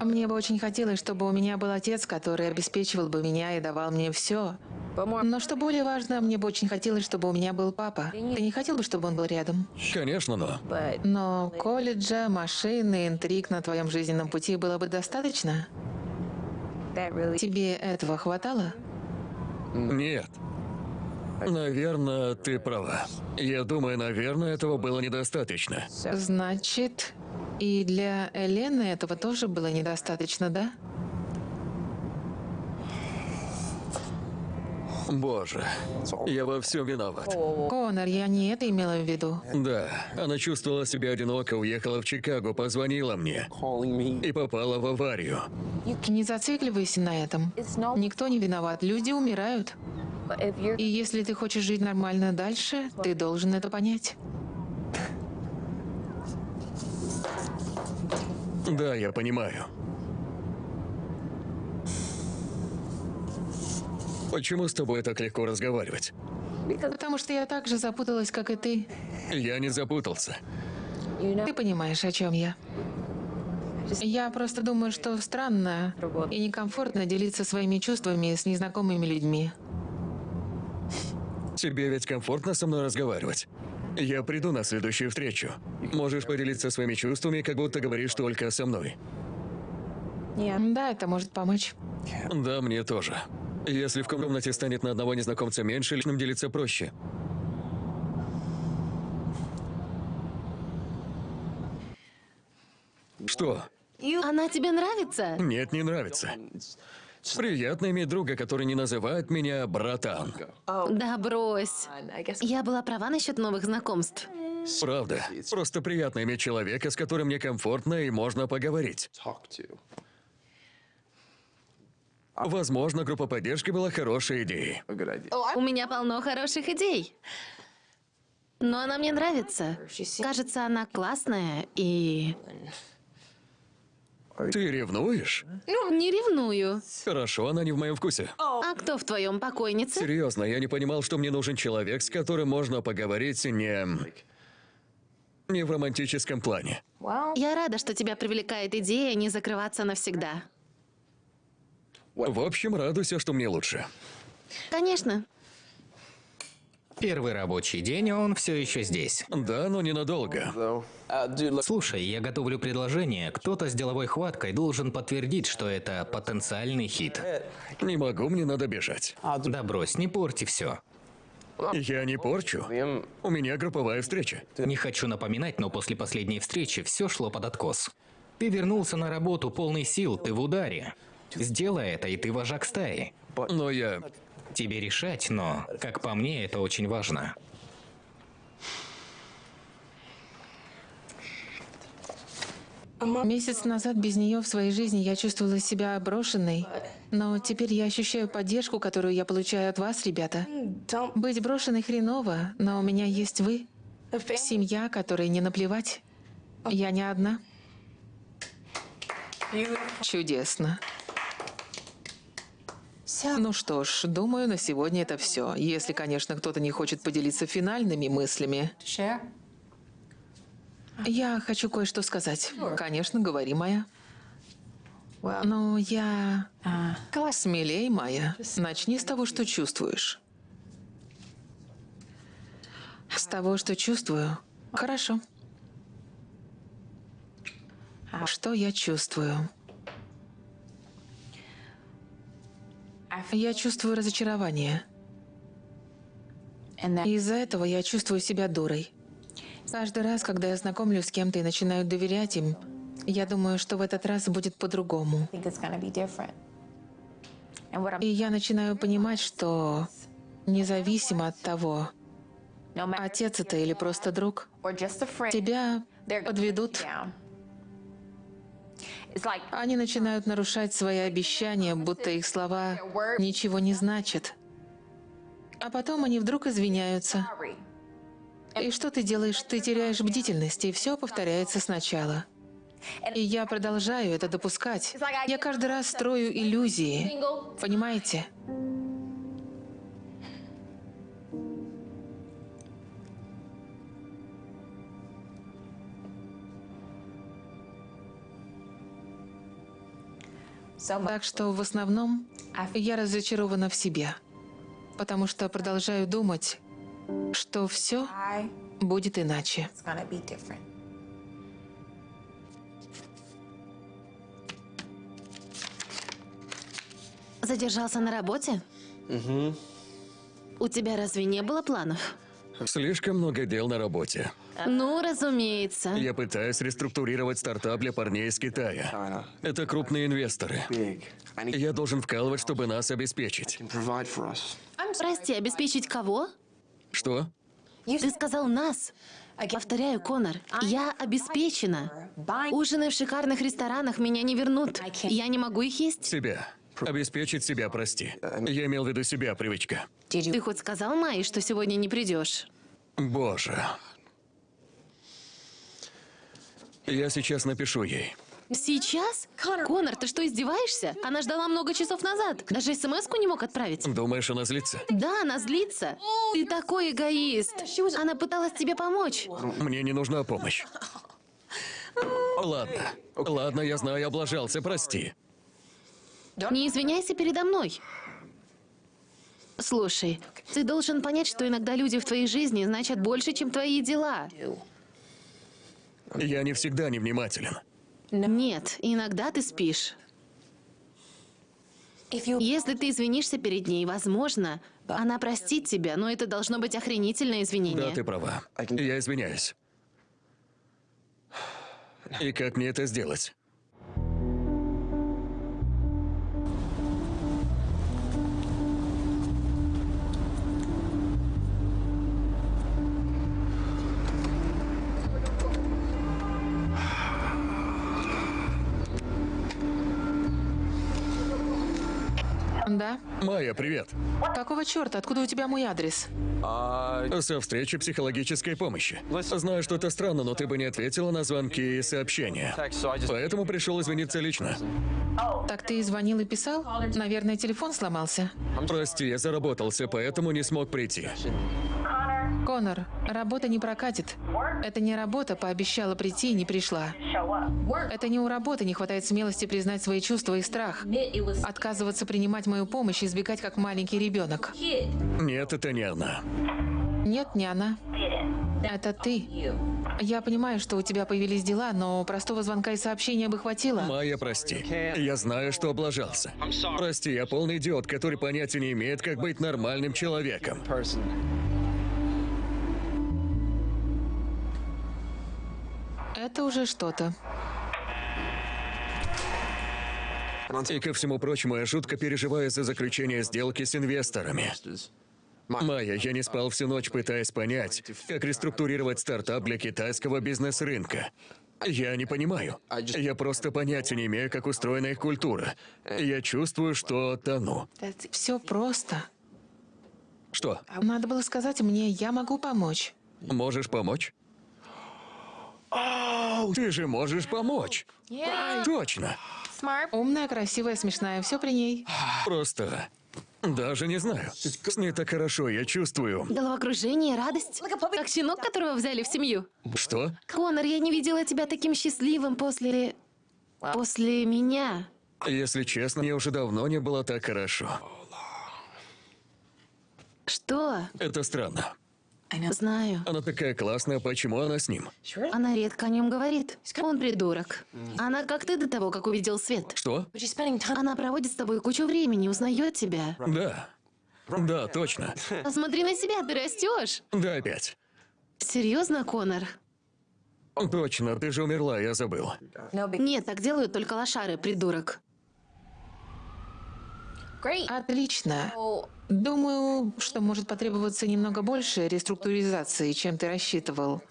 Мне бы очень хотелось, чтобы у меня был отец, который обеспечивал бы меня и давал мне все. Но что более важно, мне бы очень хотелось, чтобы у меня был папа. Ты не хотел бы, чтобы он был рядом? конечно, но... Но колледжа, машины, интриг на твоем жизненном пути было бы достаточно? Тебе этого хватало? Нет. Наверное, ты права. Я думаю, наверное, этого было недостаточно. Значит, и для Элены этого тоже было недостаточно, да? Боже, я во всем виноват. Конор, я не это имела в виду. Да, она чувствовала себя одиноко, уехала в Чикаго, позвонила мне и попала в аварию. Не зацикливайся на этом. Никто не виноват, люди умирают. И если ты хочешь жить нормально дальше, ты должен это понять. Да, я понимаю. Почему с тобой так легко разговаривать? Потому что я так же запуталась, как и ты. Я не запутался. Ты понимаешь, о чем я. Я просто думаю, что странно и некомфортно делиться своими чувствами с незнакомыми людьми. Тебе ведь комфортно со мной разговаривать? Я приду на следующую встречу. Можешь поделиться своими чувствами, как будто говоришь только со мной. Да, это может помочь. Да, мне тоже. Если в комнате станет на одного незнакомца меньше, личным делиться проще. Что? Она тебе нравится? Нет, не нравится. Приятно иметь друга, который не называет меня братан. Да брось. Я была права насчет новых знакомств. Правда. Просто приятно иметь человека, с которым мне комфортно и можно поговорить. Возможно, группа поддержки была хорошей идеей. У меня полно хороших идей. Но она мне нравится. Кажется, она классная и... Ты ревнуешь? Не ревную. Хорошо, она не в моем вкусе. А кто в твоем покойнице? Серьезно, я не понимал, что мне нужен человек, с которым можно поговорить не... не в романтическом плане. Я рада, что тебя привлекает идея не закрываться навсегда. В общем, радуйся, что мне лучше. Конечно. Первый рабочий день, и он все еще здесь. Да, но ненадолго. Uh. Слушай, я готовлю предложение. Кто-то с деловой хваткой должен подтвердить, что это потенциальный хит. Не могу, мне надо бежать. Да брось, не порти все. Я не порчу. У меня групповая встреча. Не хочу напоминать, но после последней встречи все шло под откос. Ты вернулся на работу полный сил, ты в ударе. Сделай это, и ты вожак стаи. Но я... Тебе решать, но, как по мне, это очень важно. Месяц назад без нее в своей жизни я чувствовала себя брошенной, но теперь я ощущаю поддержку, которую я получаю от вас, ребята. Быть брошенной хреново, но у меня есть вы. Семья, которой не наплевать. Я не одна. Чудесно. Ну что ж, думаю, на сегодня это все. Если, конечно, кто-то не хочет поделиться финальными мыслями. Я хочу кое-что сказать. Конечно, говори, Майя. Но я... Смелей, Майя. Начни с того, что чувствуешь. С того, что чувствую. Хорошо. Что я чувствую? Я чувствую разочарование. И Из-за этого я чувствую себя дурой. Каждый раз, когда я знакомлюсь с кем-то и начинаю доверять им, я думаю, что в этот раз будет по-другому. И я начинаю понимать, что независимо от того, отец это или просто друг, тебя подведут. Они начинают нарушать свои обещания, будто их слова ничего не значат. А потом они вдруг извиняются. И что ты делаешь? Ты теряешь бдительность, и все повторяется сначала. И я продолжаю это допускать. Я каждый раз строю иллюзии. Понимаете? Так что в основном я разочарована в себе. Потому что продолжаю думать, что все будет иначе. Задержался на работе? У тебя разве не было планов? Слишком много дел на работе. Ну, разумеется. Я пытаюсь реструктурировать стартап для парней из Китая. Это крупные инвесторы. Я должен вкалывать, чтобы нас обеспечить. Прости, обеспечить кого? Что? Ты сказал нас. Повторяю, Конор, я обеспечена. Ужины в шикарных ресторанах меня не вернут. Я не могу их есть. Себя. Обеспечить себя, прости. Я имел в виду себя, привычка. Ты хоть сказал Майе, что сегодня не придешь? Боже. Я сейчас напишу ей. Сейчас? Конор, ты что, издеваешься? Она ждала много часов назад. Даже смс-ку не мог отправить. Думаешь, она злится? Да, она злится. Ты такой эгоист. Она пыталась тебе помочь. Мне не нужна помощь. Ладно. Ладно, я знаю, я облажался, прости. Не извиняйся передо мной. Слушай, ты должен понять, что иногда люди в твоей жизни значат больше, чем твои дела. Я не всегда невнимателен. Нет, иногда ты спишь. Если ты извинишься перед ней, возможно, она простит тебя, но это должно быть охренительное извинение. Да, ты права. Я извиняюсь. И как мне это сделать? Майя, привет. Какого черта? Откуда у тебя мой адрес? Со встречи психологической помощи. Знаю, что это странно, но ты бы не ответила на звонки и сообщения. Поэтому пришел извиниться лично. Так ты и звонил и писал? Наверное, телефон сломался. Прости, я заработался, поэтому не смог прийти. Конор, работа не прокатит. Это не работа, пообещала прийти и не пришла. Это не у работы не хватает смелости признать свои чувства и страх. Отказываться принимать мою помощь и избегать как маленький ребенок. Нет, это не она. Нет, не она. Это ты. Я понимаю, что у тебя появились дела, но простого звонка и сообщения бы хватило. Майя, прости. Я знаю, что облажался. Прости, я полный идиот, который понятия не имеет, как быть нормальным человеком. Это уже что-то. И ко всему прочему, я жутко переживаю за заключение сделки с инвесторами. Майя, я не спал всю ночь, пытаясь понять, как реструктурировать стартап для китайского бизнес-рынка. Я не понимаю. Я просто понятия не имею, как устроена их культура. Я чувствую, что тону. Все просто. Что, Надо было сказать мне, я могу помочь. можешь помочь? Ты же можешь помочь. Точно. Умная, красивая, смешная, все при ней. Просто даже не знаю. С ней так хорошо, я чувствую. Головокружение, радость. Как щенок, которого взяли в семью. Что? Конор, я не видела тебя таким счастливым после... После меня. Если честно, мне уже давно не было так хорошо. Что? Это странно. Знаю. Она такая классная, почему она с ним? Она редко о нем говорит. Он придурок. Она как ты до того, как увидел свет. Что? Она проводит с тобой кучу времени, узнает тебя. Да. Да, точно. Посмотри на себя, ты растешь. Да, опять. Серьезно, Конор? Точно, ты же умерла, я забыл. Нет, так делают только лошары, придурок. Отлично. Думаю, что может потребоваться немного больше реструктуризации, чем ты рассчитывал.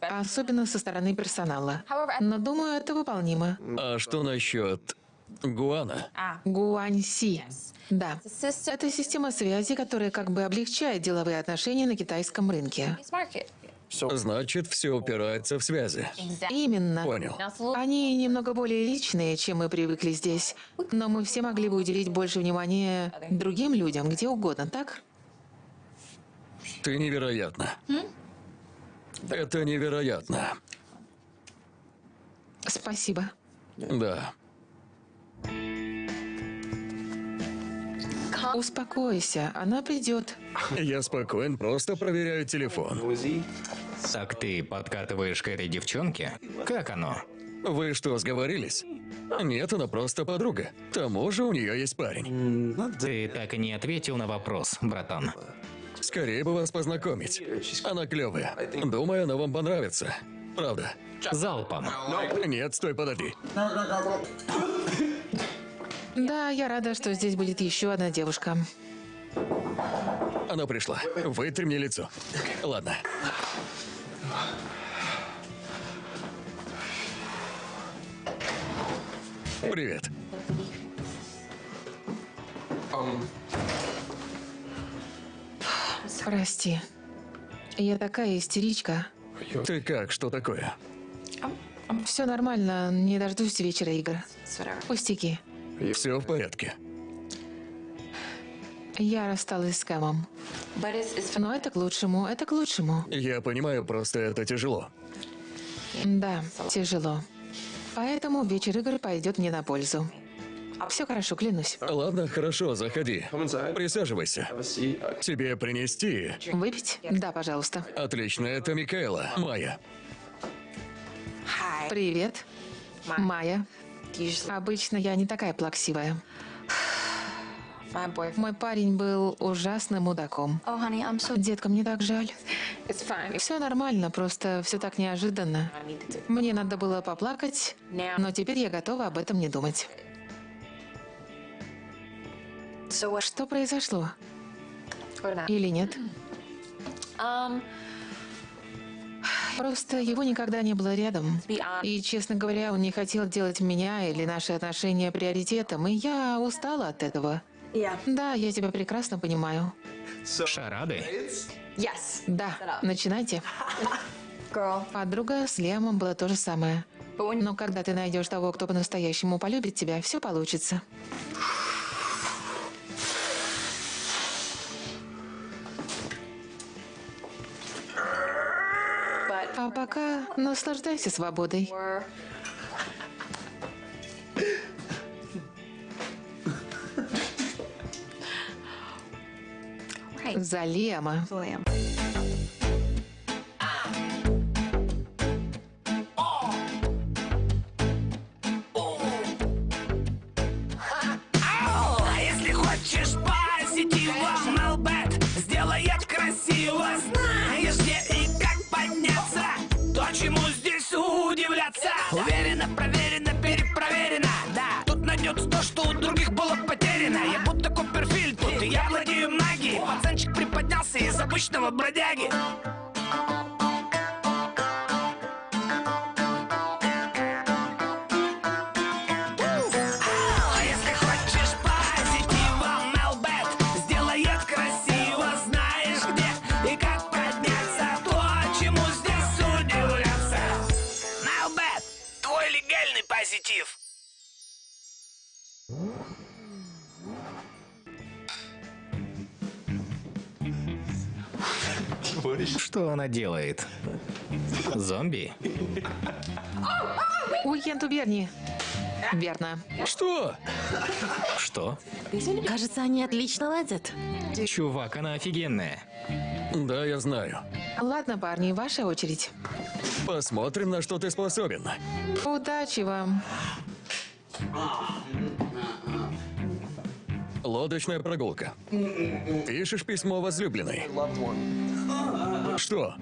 Особенно со стороны персонала. Но думаю, это выполнимо. А что насчет Гуана? Гуаньси. Да. Это система связи, которая как бы облегчает деловые отношения на китайском рынке. Значит, все упирается в связи. Именно. Понял. Они немного более личные, чем мы привыкли здесь. Но мы все могли бы уделить больше внимания другим людям, где угодно, так? Ты невероятна. Это невероятно. Спасибо. Да. Успокойся, она придет. Я спокоен, просто проверяю телефон. Так ты подкатываешь к этой девчонке? Как оно? Вы что, сговорились? Нет, она просто подруга. К тому же у нее есть парень. Ты так и не ответил на вопрос, братан. Скорее бы вас познакомить. Она клевая. Думаю, она вам понравится. Правда. Залпом. Нет, стой, подожди. Да, я рада, что здесь будет еще одна девушка. Она пришла. Вытри мне лицо. Ладно. Привет. Прости. Я такая истеричка. Ты как? Что такое? Все нормально, не дождусь вечера игр. Пустяки. Все в порядке. Я рассталась с Кэмом. Но это к лучшему, это к лучшему. Я понимаю, просто это тяжело. Да, тяжело. Поэтому вечер игр пойдет мне на пользу. Все хорошо, клянусь. Ладно, хорошо, заходи. Присаживайся. Тебе принести? Выпить? Да, пожалуйста. Отлично, это Микаэла. Майя. Привет. Майя. Обычно я не такая плаксивая. Мой парень был ужасным мудаком. Oh, honey, so. Детка, мне так жаль. Все нормально, просто все так неожиданно. Мне надо было поплакать, но теперь я готова об этом не думать. So what? Что произошло? Или нет? Um, Просто его никогда не было рядом. И, честно говоря, он не хотел делать меня или наши отношения приоритетом, и я устала от этого. Да, я тебя прекрасно понимаю. Шарады? Yes. Да, начинайте. [LAUGHS] Girl. Подруга с Лемом было то же самое. Но когда ты найдешь того, кто по-настоящему полюбит тебя, все получится. А пока наслаждайся свободой. we're За из обычного бродяги Что она делает? Зомби? Уикенд у Берни. Верно. Что? Что? Кажется, они отлично ладят. Чувак, она офигенная. Да, я знаю. Ладно, парни, ваша очередь. Посмотрим, на что ты способен. Удачи вам. Лодочная прогулка. Пишешь письмо возлюбленной. Что?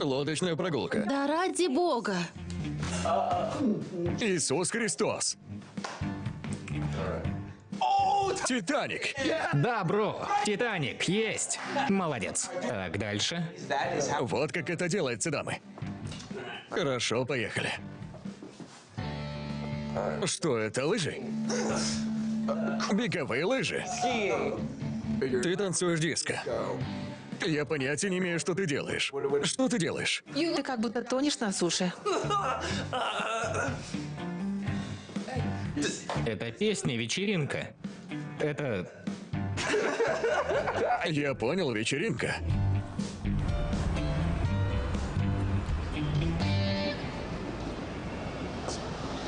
Лодочная прогулка. Да ради бога. Иисус Христос. Титаник. Да, бро, Титаник, есть. Молодец. Так, дальше. Вот как это делается, дамы. Хорошо, поехали. Что это, лыжи? Беговые лыжи. Ты танцуешь диско. Я понятия не имею, что ты делаешь. Что ты делаешь? Ты как будто тонешь на суше. Это песня «Вечеринка». Это... Я понял, вечеринка.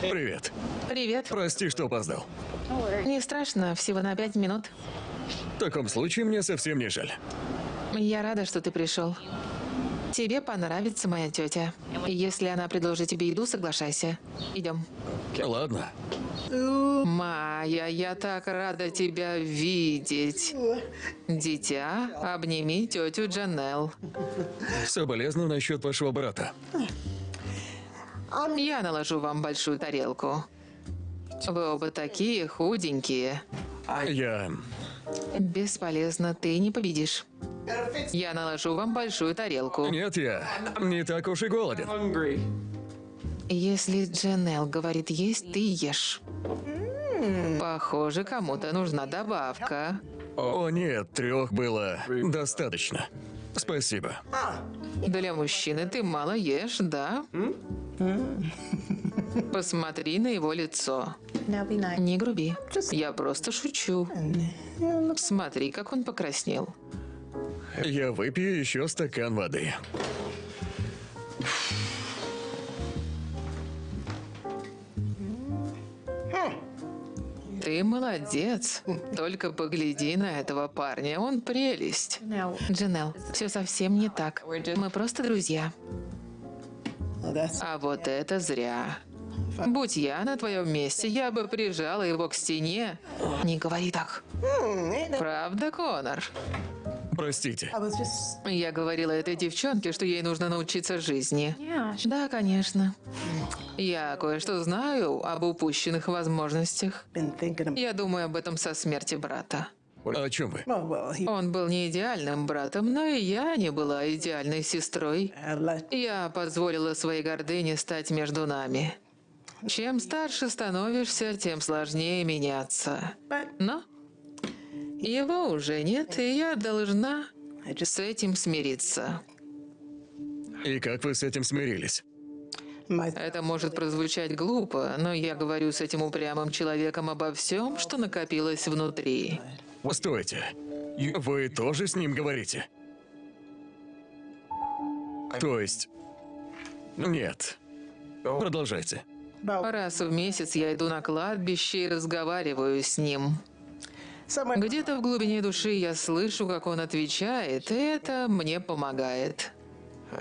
Привет. Привет. Прости, что опоздал. Не страшно, всего на пять минут. В таком случае мне совсем не жаль. Я рада, что ты пришел. Тебе понравится моя тетя. Если она предложит тебе еду, соглашайся. Идем. Ладно. Майя, я так рада тебя видеть. Дитя, обними тетю Джанел. Соболезную насчет вашего брата. Я наложу вам большую тарелку. Вы оба такие худенькие. Я... Бесполезно, ты не победишь. Я наложу вам большую тарелку. Нет, я не так уж и голоден. Если Джанел говорит есть, ты ешь. Похоже, кому-то нужна добавка. О нет, трех было достаточно. Спасибо. Для мужчины ты мало ешь, да? Посмотри на его лицо. Не груби. Я просто шучу. Смотри, как он покраснел. Я выпью еще стакан воды. Ты молодец. Только погляди на этого парня, он прелесть. Джанел, все совсем не так. Мы просто друзья. А вот это зря. Будь я на твоем месте, я бы прижала его к стене. Не говори так. Правда, Конор? Простите. Я говорила этой девчонке, что ей нужно научиться жизни. Да, конечно. Я кое-что знаю об упущенных возможностях. Я думаю об этом со смерти брата. О чем вы? Он был не идеальным братом, но и я не была идеальной сестрой. Я позволила своей гордыне стать между нами. Чем старше становишься, тем сложнее меняться. Но его уже нет, и я должна с этим смириться. И как вы с этим смирились? Это может прозвучать глупо, но я говорю с этим упрямым человеком обо всем, что накопилось внутри. Стойте. Вы тоже с ним говорите? То есть... Нет. Продолжайте. Раз в месяц я иду на кладбище и разговариваю с ним. Где-то в глубине души я слышу, как он отвечает, и это мне помогает.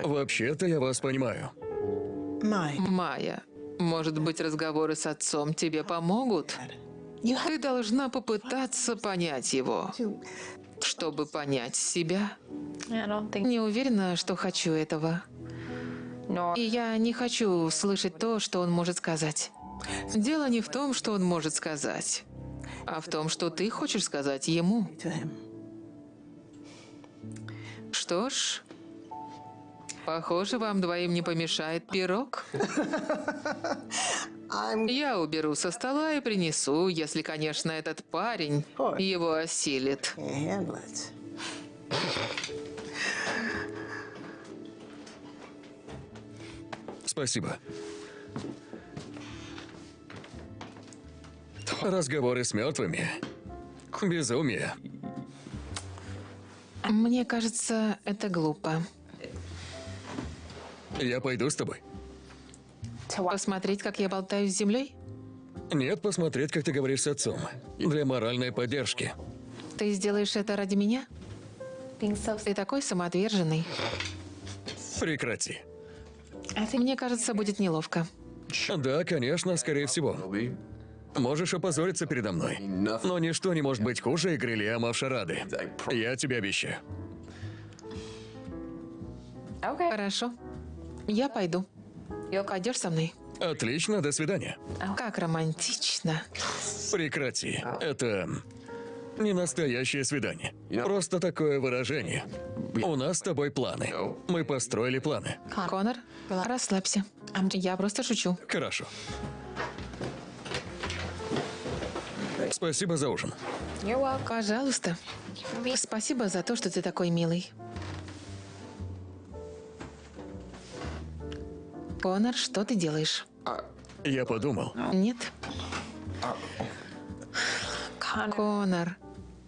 Вообще-то я вас понимаю. Майя, может быть, разговоры с отцом тебе помогут? Ты должна попытаться понять его, чтобы понять себя. Не уверена, что хочу этого. И я не хочу слышать то, что он может сказать. Дело не в том, что он может сказать, а в том, что ты хочешь сказать ему. Что ж, похоже, вам двоим не помешает пирог. Я уберу со стола и принесу, если, конечно, этот парень его осилит. Спасибо. Разговоры с мертвыми. Безумие. Мне кажется, это глупо. Я пойду с тобой. Посмотреть, как я болтаю с землей? Нет, посмотреть, как ты говоришь с отцом. Для моральной поддержки. Ты сделаешь это ради меня? Ты такой самоотверженный. Прекрати. Мне кажется, будет неловко. Да, конечно, скорее всего. Можешь опозориться передо мной. Но ничто не может быть хуже игры Лиама в шарады. Я тебе обещаю. Хорошо. Я пойду. Пойдешь со мной? Отлично, до свидания. Как романтично. Прекрати. Это не настоящее свидание. Просто такое выражение. У нас с тобой планы. Мы построили планы. Конор, расслабься. Я просто шучу. Хорошо. Спасибо за ужин. Пожалуйста. Спасибо за то, что ты такой милый. Конор, что ты делаешь? Я подумал. Нет? Конор,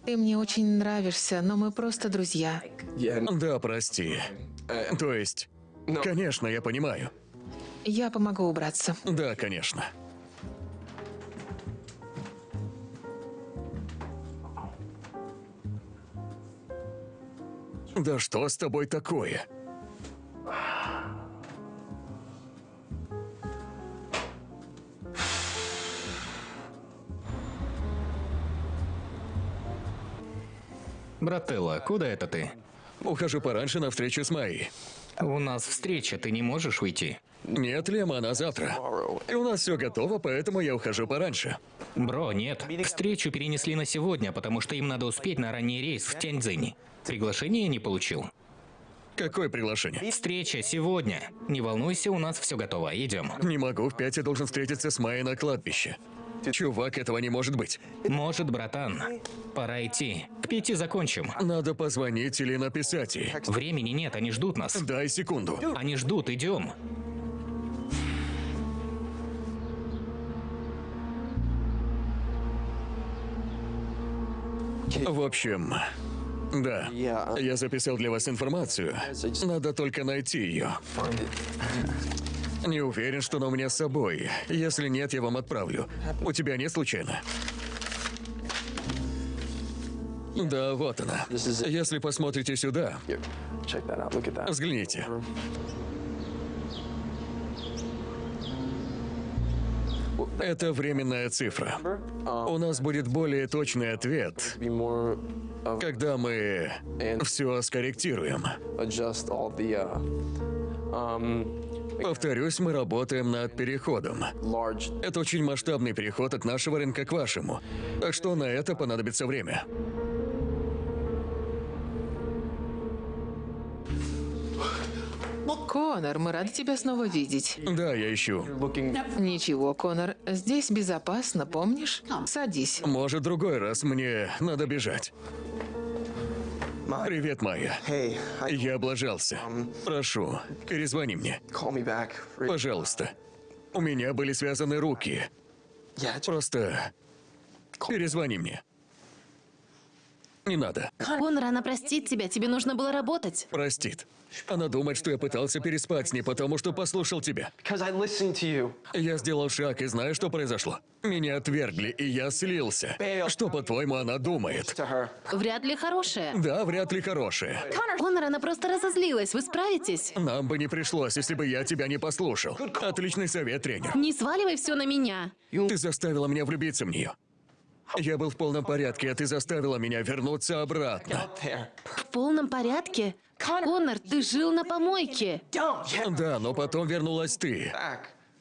ты мне очень нравишься, но мы просто друзья. Да, прости. То есть, конечно, я понимаю. Я помогу убраться. Да, конечно. Да что с тобой такое? Брателла, куда это ты? Ухожу пораньше на встречу с Майей. У нас встреча, ты не можешь уйти. Нет, Лема, она завтра. И у нас все готово, поэтому я ухожу пораньше. Бро, нет. Встречу перенесли на сегодня, потому что им надо успеть на ранний рейс в Тяньцзинь. Приглашение не получил. Какое приглашение? Встреча сегодня. Не волнуйся, у нас все готово. Идем. Не могу, в пять я должен встретиться с Майей на кладбище. Чувак, этого не может быть. Может, братан. Пора идти. К пяти закончим. Надо позвонить или написать ей. Времени нет, они ждут нас. Дай секунду. Они ждут, идем. В общем, да. Я записал для вас информацию. Надо только найти ее. Не уверен, что она у меня с собой. Если нет, я вам отправлю. У тебя нет случайно? Да, вот она. Если посмотрите сюда, взгляните. Это временная цифра. У нас будет более точный ответ, когда мы все скорректируем. Повторюсь, мы работаем над переходом. Это очень масштабный переход от нашего рынка к вашему. Так что на это понадобится время. Конор, мы рады тебя снова видеть. Да, я ищу. Ничего, Конор, здесь безопасно, помнишь? Садись. Может, другой раз мне надо бежать. Привет, Майя. Я облажался. Прошу, перезвони мне. Пожалуйста. У меня были связаны руки. Просто перезвони мне. Не надо. Конор, она простит тебя, тебе нужно было работать. Простит. Она думает, что я пытался переспать с ней, потому что послушал тебя. Я сделал шаг и знаю, что произошло. Меня отвергли, и я слился. Что, по-твоему, она думает? Вряд ли хорошая. Да, вряд ли хорошее. Конор, она просто разозлилась. Вы справитесь? Нам бы не пришлось, если бы я тебя не послушал. Отличный совет, тренер. Не сваливай все на меня. Ты заставила меня влюбиться в нее. Я был в полном порядке, а ты заставила меня вернуться обратно. В полном порядке? Конор, ты жил на помойке. Да, но потом вернулась ты.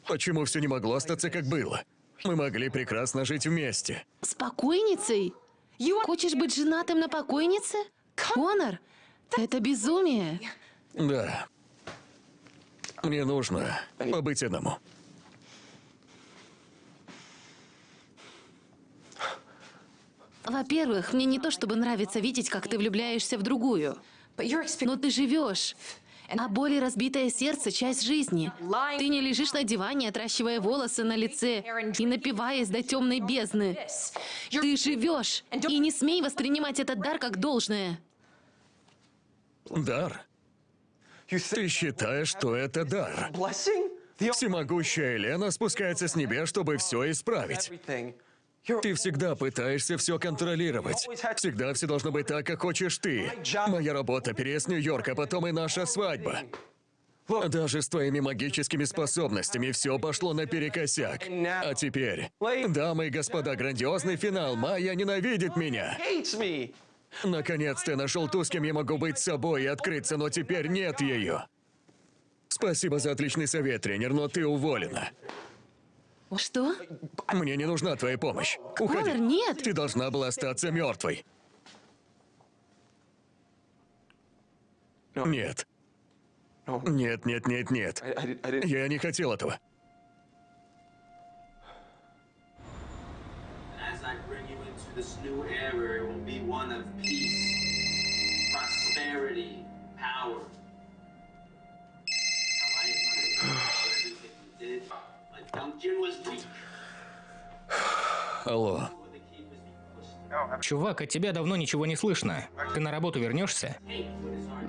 Почему все не могло остаться как было? Мы могли прекрасно жить вместе. С покойницей? Хочешь быть женатым на покойнице? Конор, это безумие. Да. Мне нужно побыть одному. Во-первых, мне не то чтобы нравится видеть, как ты влюбляешься в другую. Но ты живешь. А боль и разбитое сердце — часть жизни. Ты не лежишь на диване, отращивая волосы на лице и напиваясь до темной бездны. Ты живешь. И не смей воспринимать этот дар как должное. Дар? Ты считаешь, что это дар? Всемогущая Елена спускается с небес, чтобы все исправить. Ты всегда пытаешься все контролировать. Всегда все должно быть так, как хочешь ты. Моя работа, переезд в Нью-Йорк, а потом и наша свадьба. Даже с твоими магическими способностями все пошло наперекосяк. А теперь, дамы и господа, грандиозный финал. Майя ненавидит меня. Наконец-то я нашел ту, с кем я могу быть собой и открыться, но теперь нет ее. Спасибо за отличный совет, тренер, но ты уволена. Что? Мне не нужна твоя помощь. Уходи. Конор, нет. Ты должна была остаться мертвой. Нет. Нет, нет, нет, нет. Я не хотел этого. Алло. Чувак, от тебя давно ничего не слышно. Ты на работу вернешься?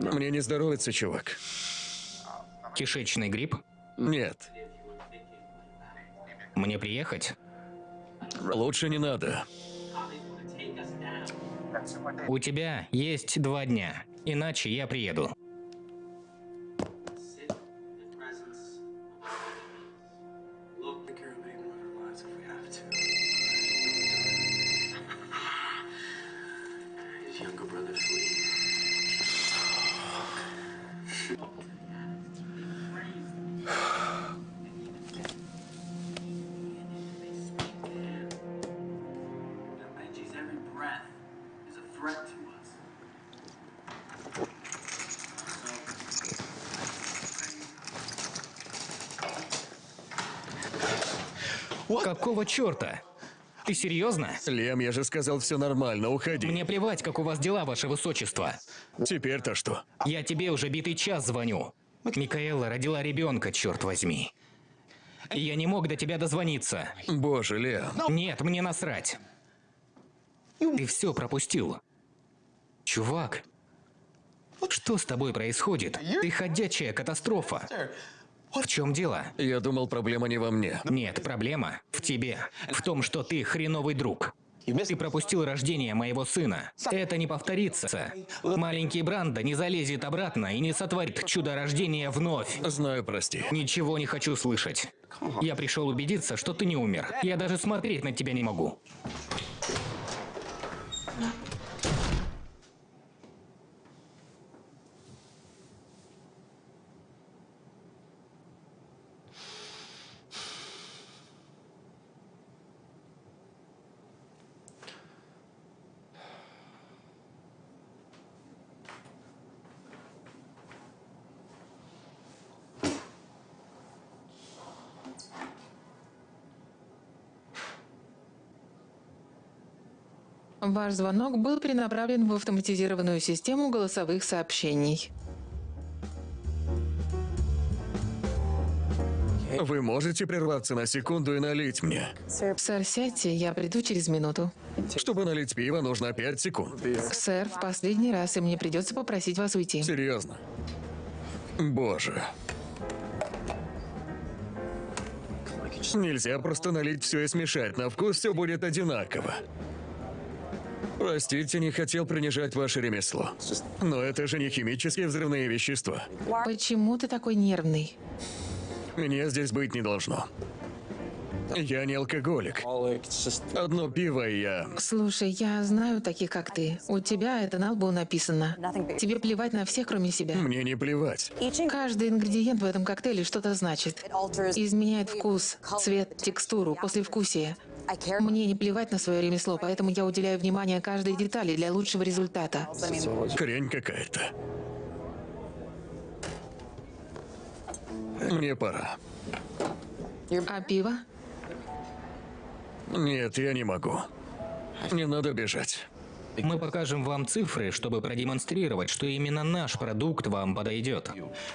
Мне не здоровится, чувак. Кишечный грипп? Нет. Мне приехать? Лучше не надо. У тебя есть два дня, иначе я приеду. Какого черта? Ты серьезно? Лем, я же сказал, все нормально, уходи. Мне плевать, как у вас дела, ваше высочество. Теперь-то что? Я тебе уже битый час звоню. Микаэла родила ребенка, черт возьми. И я не мог до тебя дозвониться. Боже, Лем. Нет, мне насрать. Ты все пропустил. Чувак, что с тобой происходит? Ты ходячая катастрофа. В чем дело? Я думал, проблема не во мне. Нет, проблема в тебе. В том, что ты хреновый друг. Ты пропустил рождение моего сына. Это не повторится. Маленький Бранда не залезет обратно и не сотворит чудо рождения вновь. Знаю, прости. Ничего не хочу слышать. Я пришел убедиться, что ты не умер. Я даже смотреть на тебя не могу. Ваш звонок был перенаправлен в автоматизированную систему голосовых сообщений. Вы можете прерваться на секунду и налить мне? Сэр, сядьте, я приду через минуту. Чтобы налить пиво, нужно 5 секунд. Сэр, в последний раз, и мне придется попросить вас уйти. Серьезно. Боже. Нельзя просто налить все и смешать. На вкус все будет одинаково. Простите, не хотел принижать ваше ремесло. Но это же не химические взрывные вещества. Почему ты такой нервный? Меня здесь быть не должно. Я не алкоголик. Одно пиво и я... Слушай, я знаю таких, как ты. У тебя это на лбу написано. Тебе плевать на всех, кроме себя. Мне не плевать. Каждый ингредиент в этом коктейле что-то значит. Изменяет вкус, цвет, текстуру, послевкусие. Мне не плевать на свое ремесло, поэтому я уделяю внимание каждой детали для лучшего результата. Хрень какая-то. Мне пора. А пиво? Нет, я не могу. Не надо бежать. Мы покажем вам цифры, чтобы продемонстрировать, что именно наш продукт вам подойдет.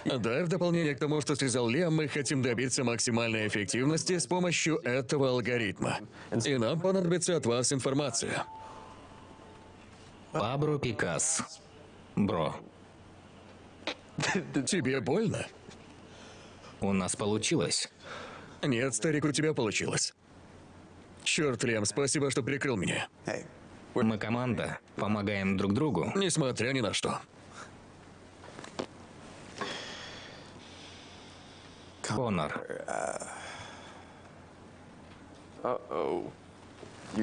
Да, в дополнение к тому, что сказал Лем, мы хотим добиться максимальной эффективности с помощью этого алгоритма. И нам понадобится от вас информация. Пабро Пикас. Бро, Тебе больно? у нас получилось. Нет, старик, у тебя получилось. Черт, Лем, спасибо, что прикрыл меня. Мы команда, помогаем друг другу. Несмотря ни на что. Конор,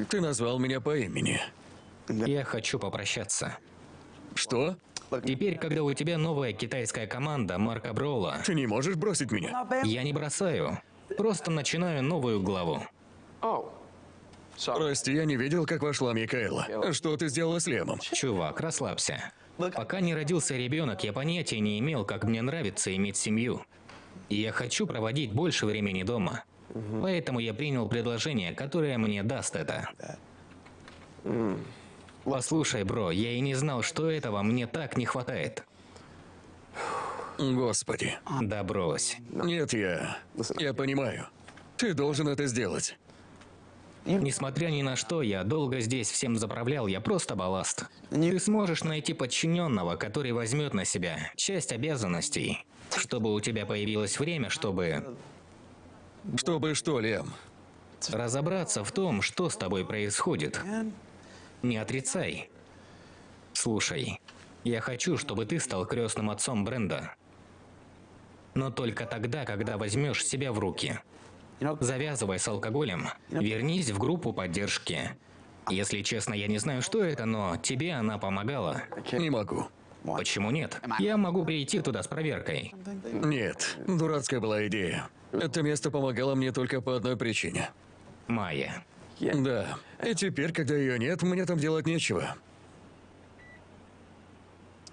Ты назвал меня по имени. я хочу попрощаться. Что? Теперь, когда у тебя новая китайская команда Марка Броула, Ты не можешь бросить меня? я не бросаю. Просто начинаю новую главу. Прости, я не видел, как вошла Микаэла. Что ты сделала с Лемом? Чувак, расслабься. Пока не родился ребенок, я понятия не имел, как мне нравится иметь семью. И я хочу проводить больше времени дома. Поэтому я принял предложение, которое мне даст это. Послушай, бро, я и не знал, что этого мне так не хватает. Господи. Да брось. Нет, я... Я понимаю. Ты должен это сделать. Несмотря ни на что, я долго здесь всем заправлял, я просто балласт. Ты сможешь найти подчиненного, который возьмет на себя часть обязанностей, чтобы у тебя появилось время, чтобы Чтобы что, Лем? разобраться в том, что с тобой происходит. Не отрицай. Слушай, я хочу, чтобы ты стал крестным отцом Бренда. Но только тогда, когда возьмешь себя в руки. Завязывай с алкоголем, вернись в группу поддержки. Если честно, я не знаю, что это, но тебе она помогала. Не могу. Почему нет? Я могу прийти туда с проверкой. Нет, дурацкая была идея. Это место помогало мне только по одной причине. Майя. Да. И теперь, когда ее нет, мне там делать нечего.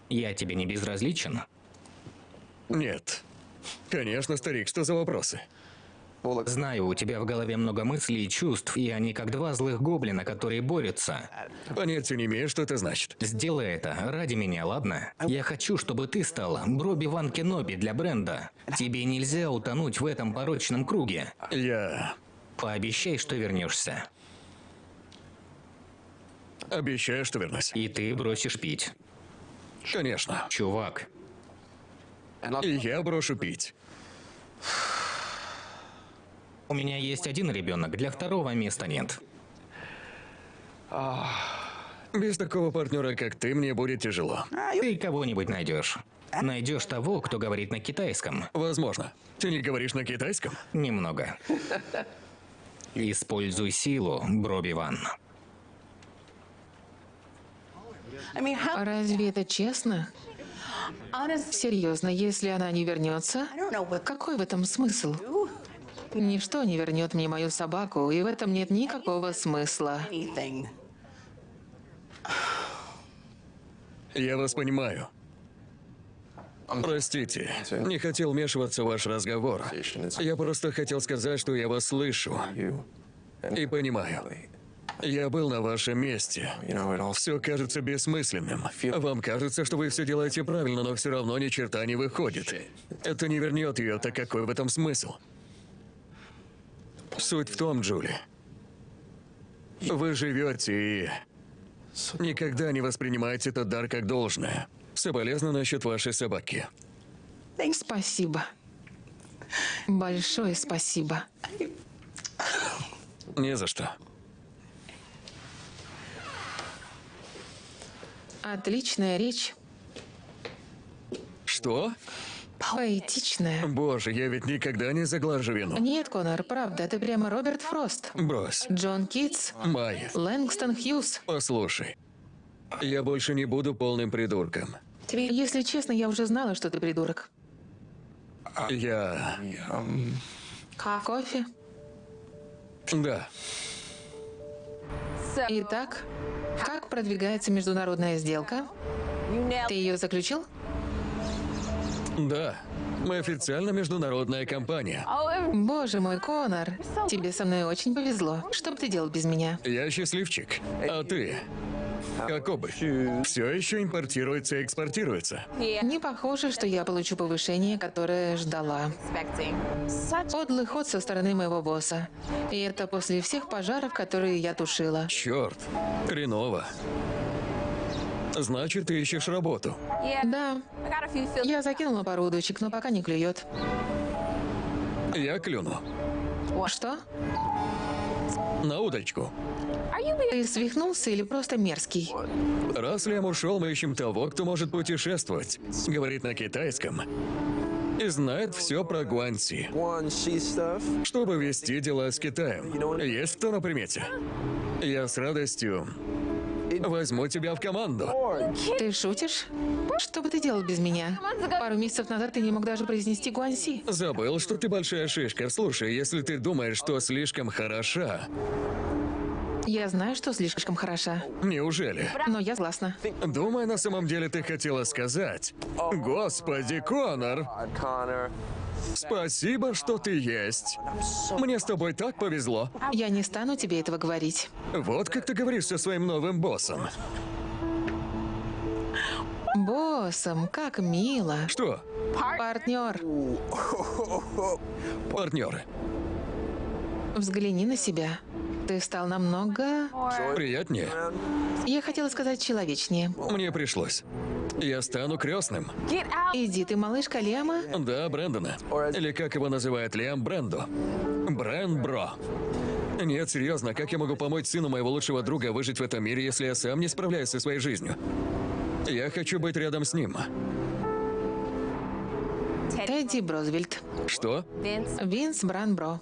Я тебе не безразличен? Нет. Конечно, старик, что за вопросы? Знаю, у тебя в голове много мыслей и чувств, и они как два злых гоблина, которые борются. Понятия не имею, что это значит. Сделай это ради меня, ладно? Я хочу, чтобы ты стала Броби Ван Кеноби для бренда. Тебе нельзя утонуть в этом порочном круге. Я Пообещай, что вернешься. обещаю, что вернусь. И ты бросишь пить. Конечно. Чувак, И я брошу пить. У меня есть один ребенок, для второго места нет. Без такого партнера, как ты, мне будет тяжело. Ты кого-нибудь найдешь. Найдешь того, кто говорит на китайском. Возможно. Ты не говоришь на китайском? Немного. Используй силу, Броби Ван. Разве это честно? Серьезно, если она не вернется, какой в этом смысл? Ничто не вернет мне мою собаку, и в этом нет никакого смысла. Я вас понимаю. Простите, не хотел вмешиваться в ваш разговор. Я просто хотел сказать, что я вас слышу и понимаю. Я был на вашем месте. Все кажется бессмысленным. Вам кажется, что вы все делаете правильно, но все равно ни черта не выходит. Это не вернет ее, так какой в этом смысл? Суть в том, Джули. Вы живете и никогда не воспринимаете этот дар как должное. Соболезную насчет вашей собаки. Спасибо. Большое спасибо. Не за что. Отличная речь. Что? Поэтичная. Боже, я ведь никогда не заглажу вину. Нет, Конор, правда, ты прямо Роберт Фрост. Брось. Джон Китс. Майя, Лэнгстон Хьюз. послушай. Я больше не буду полным придурком. Если честно, я уже знала, что ты придурок. Я... Кофе. Да. Итак, как продвигается международная сделка? Ты ее заключил? Да. Мы официально международная компания. Боже мой, Конор, тебе со мной очень повезло. Что бы ты делал без меня? Я счастливчик. А ты? Как обувь. Все еще импортируется и экспортируется. Не похоже, что я получу повышение, которое ждала. Подлый ход со стороны моего босса. И это после всех пожаров, которые я тушила. Черт. Хреново. Значит, ты ищешь работу. Да, я закинула пару удочек, но пока не клюет. Я клюну. Что? На удочку. Ты свихнулся или просто мерзкий? Раз Лем ушел, мы ищем того, кто может путешествовать. Говорит на китайском. И знает все про Гуанси. Чтобы вести дела с Китаем. Есть кто на примете? Я с радостью возьму тебя в команду. Ты шутишь? Что бы ты делал без меня? Пару месяцев назад ты не мог даже произнести Гуанси. Забыл, что ты большая шишка. Слушай, если ты думаешь, что слишком хороша, Я знаю, что слишком хороша, неужели? но я согласна. Думаю, на самом деле ты хотела сказать. Господи, Конор. Спасибо, что ты есть. Мне с тобой так повезло. Я не стану тебе этого говорить. Вот как ты говоришь со своим новым боссом. Боссом, как мило. Что? Партнер, Партнеры. взгляни на себя. Ты стал намного... Приятнее. Я хотела сказать человечнее. Мне пришлось. Я стану крестным. Иди ты, малышка Лема. Да, Брэндона. Или как его называют Лиам Брендо. Брэнд Бро. Нет, серьезно, как я могу помочь сыну моего лучшего друга выжить в этом мире, если я сам не справляюсь со своей жизнью? Я хочу быть рядом с ним. Тедди Брозвельт. Что? Винс Бранбро.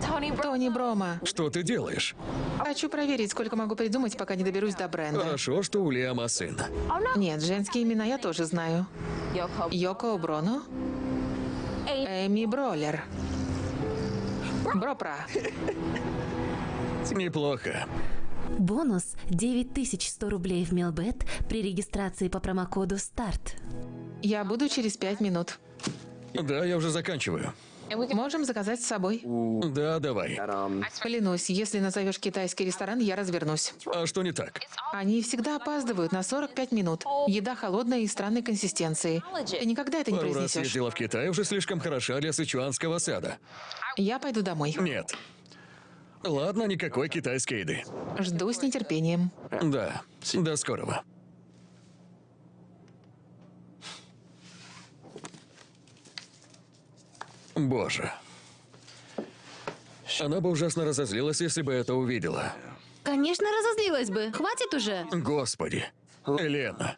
Тони Брома. Что ты делаешь? Хочу проверить, сколько могу придумать, пока не доберусь до бренда. Хорошо, что у Лиама сын. Нет, женские имена я тоже знаю. Йоко Броно. Эми Бролер. Бропра. Неплохо. Бонус 9100 рублей в Мелбет при регистрации по промокоду СТАРТ. Я буду через пять минут. Да, я уже заканчиваю. Можем заказать с собой. Да, давай. Клянусь, если назовешь китайский ресторан, я развернусь. А что не так? Они всегда опаздывают на 45 минут. Еда холодная и странной консистенции. Ты никогда это не Пару раз произнесешь. ездила в Китай, уже слишком хороша для сычуанского сада. Я пойду домой. Нет. Ладно, никакой китайской еды. Жду с нетерпением. Да, до скорого. Боже. Она бы ужасно разозлилась, если бы это увидела. Конечно, разозлилась бы. Хватит уже. Господи. Елена.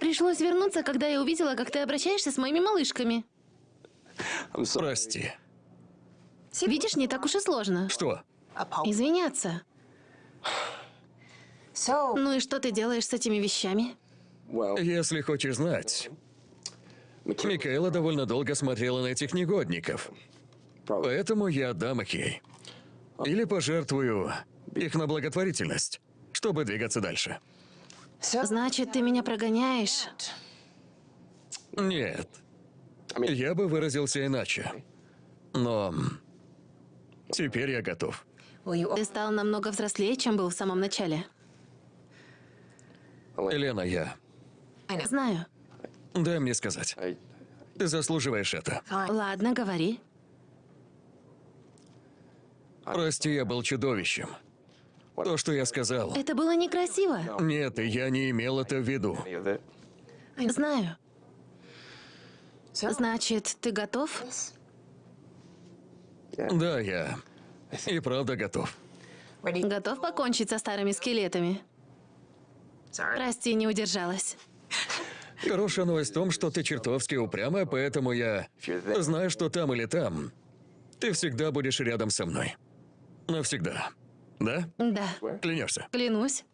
Пришлось вернуться, когда я увидела, как ты обращаешься с моими малышками. Прости. Видишь, не так уж и сложно. Что? Извиняться. Ну и что ты делаешь с этими вещами? Если хочешь знать, Микаэла довольно долго смотрела на этих негодников. Поэтому я отдам их ей. Или пожертвую их на благотворительность, чтобы двигаться дальше. Значит, ты меня прогоняешь? Нет. Я бы выразился иначе. Но теперь я готов. Ты стал намного взрослее, чем был в самом начале. Елена, я... Знаю. Дай мне сказать. Ты заслуживаешь это. Ладно, говори. Прости, я был чудовищем. То, что я сказал. Это было некрасиво. Нет, я не имел это в виду. Знаю. Значит, ты готов? Да, я и правда готов. Готов покончить со старыми скелетами? Прости, не удержалась. Хорошая новость в том, что ты чертовски упрямая, поэтому я знаю, что там или там ты всегда будешь рядом со мной. Навсегда. Да? Да. Клянешься? Клянусь.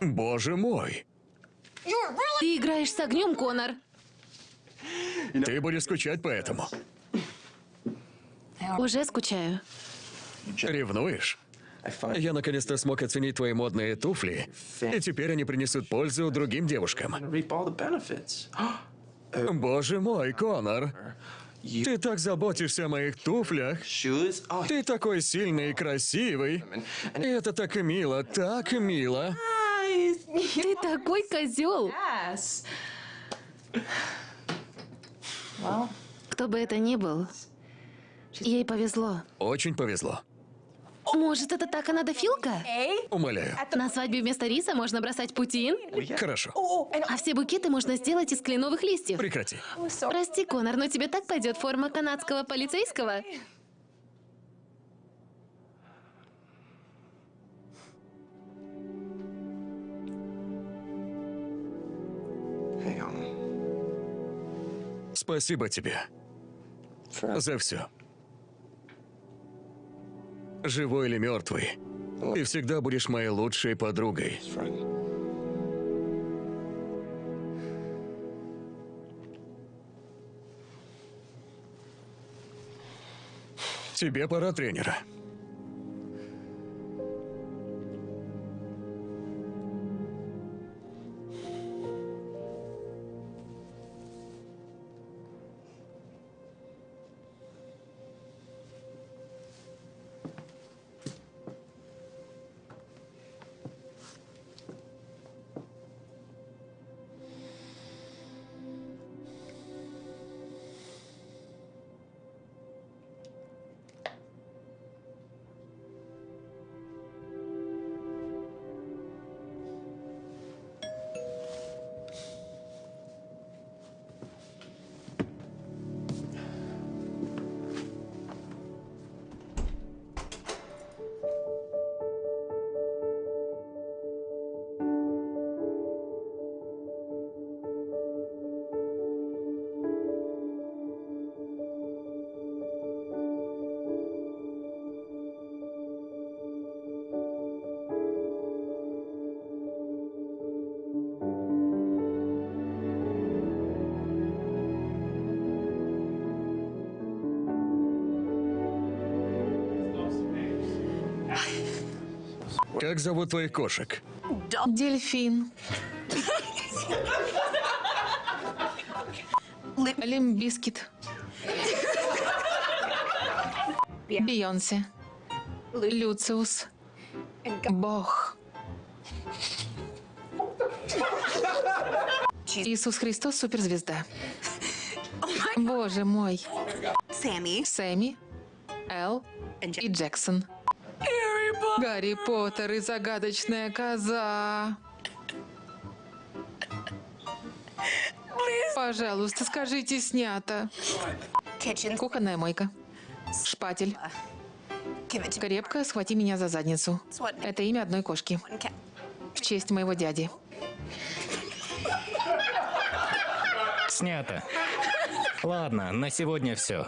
Боже мой! Ты играешь с огнем, Конор. Ты будешь скучать по этому. Уже скучаю. Ревнуешь? Я наконец-то смог оценить твои модные туфли, и теперь они принесут пользу другим девушкам. [GASPS] Боже мой, Конор! Ты так заботишься о моих туфлях. Ты такой сильный и красивый. И это так мило, так мило. Ты такой козел. Кто бы это ни был, ей повезло. Очень повезло. Может, это так она дофилка? Умоляю. На свадьбе вместо риса можно бросать путин? Хорошо. А все букеты можно сделать из кленовых листьев. Прекрати. Прости, Конор, но тебе так пойдет форма канадского полицейского? Спасибо тебе. За все. Живой или мертвый, ты всегда будешь моей лучшей подругой. Тебе пора тренера. Зовут твоих кошек? Дельфин. Limp Bizkit. Бейонсе. Люциус. Бог. Иисус Христос суперзвезда. Боже мой. Сэмми, Эл и Джексон. Гарри Поттер и загадочная коза. Пожалуйста, скажите, снято. Кухонная мойка. Шпатель. Крепко схвати меня за задницу. Это имя одной кошки. В честь моего дяди. Снято. Ладно, на сегодня все.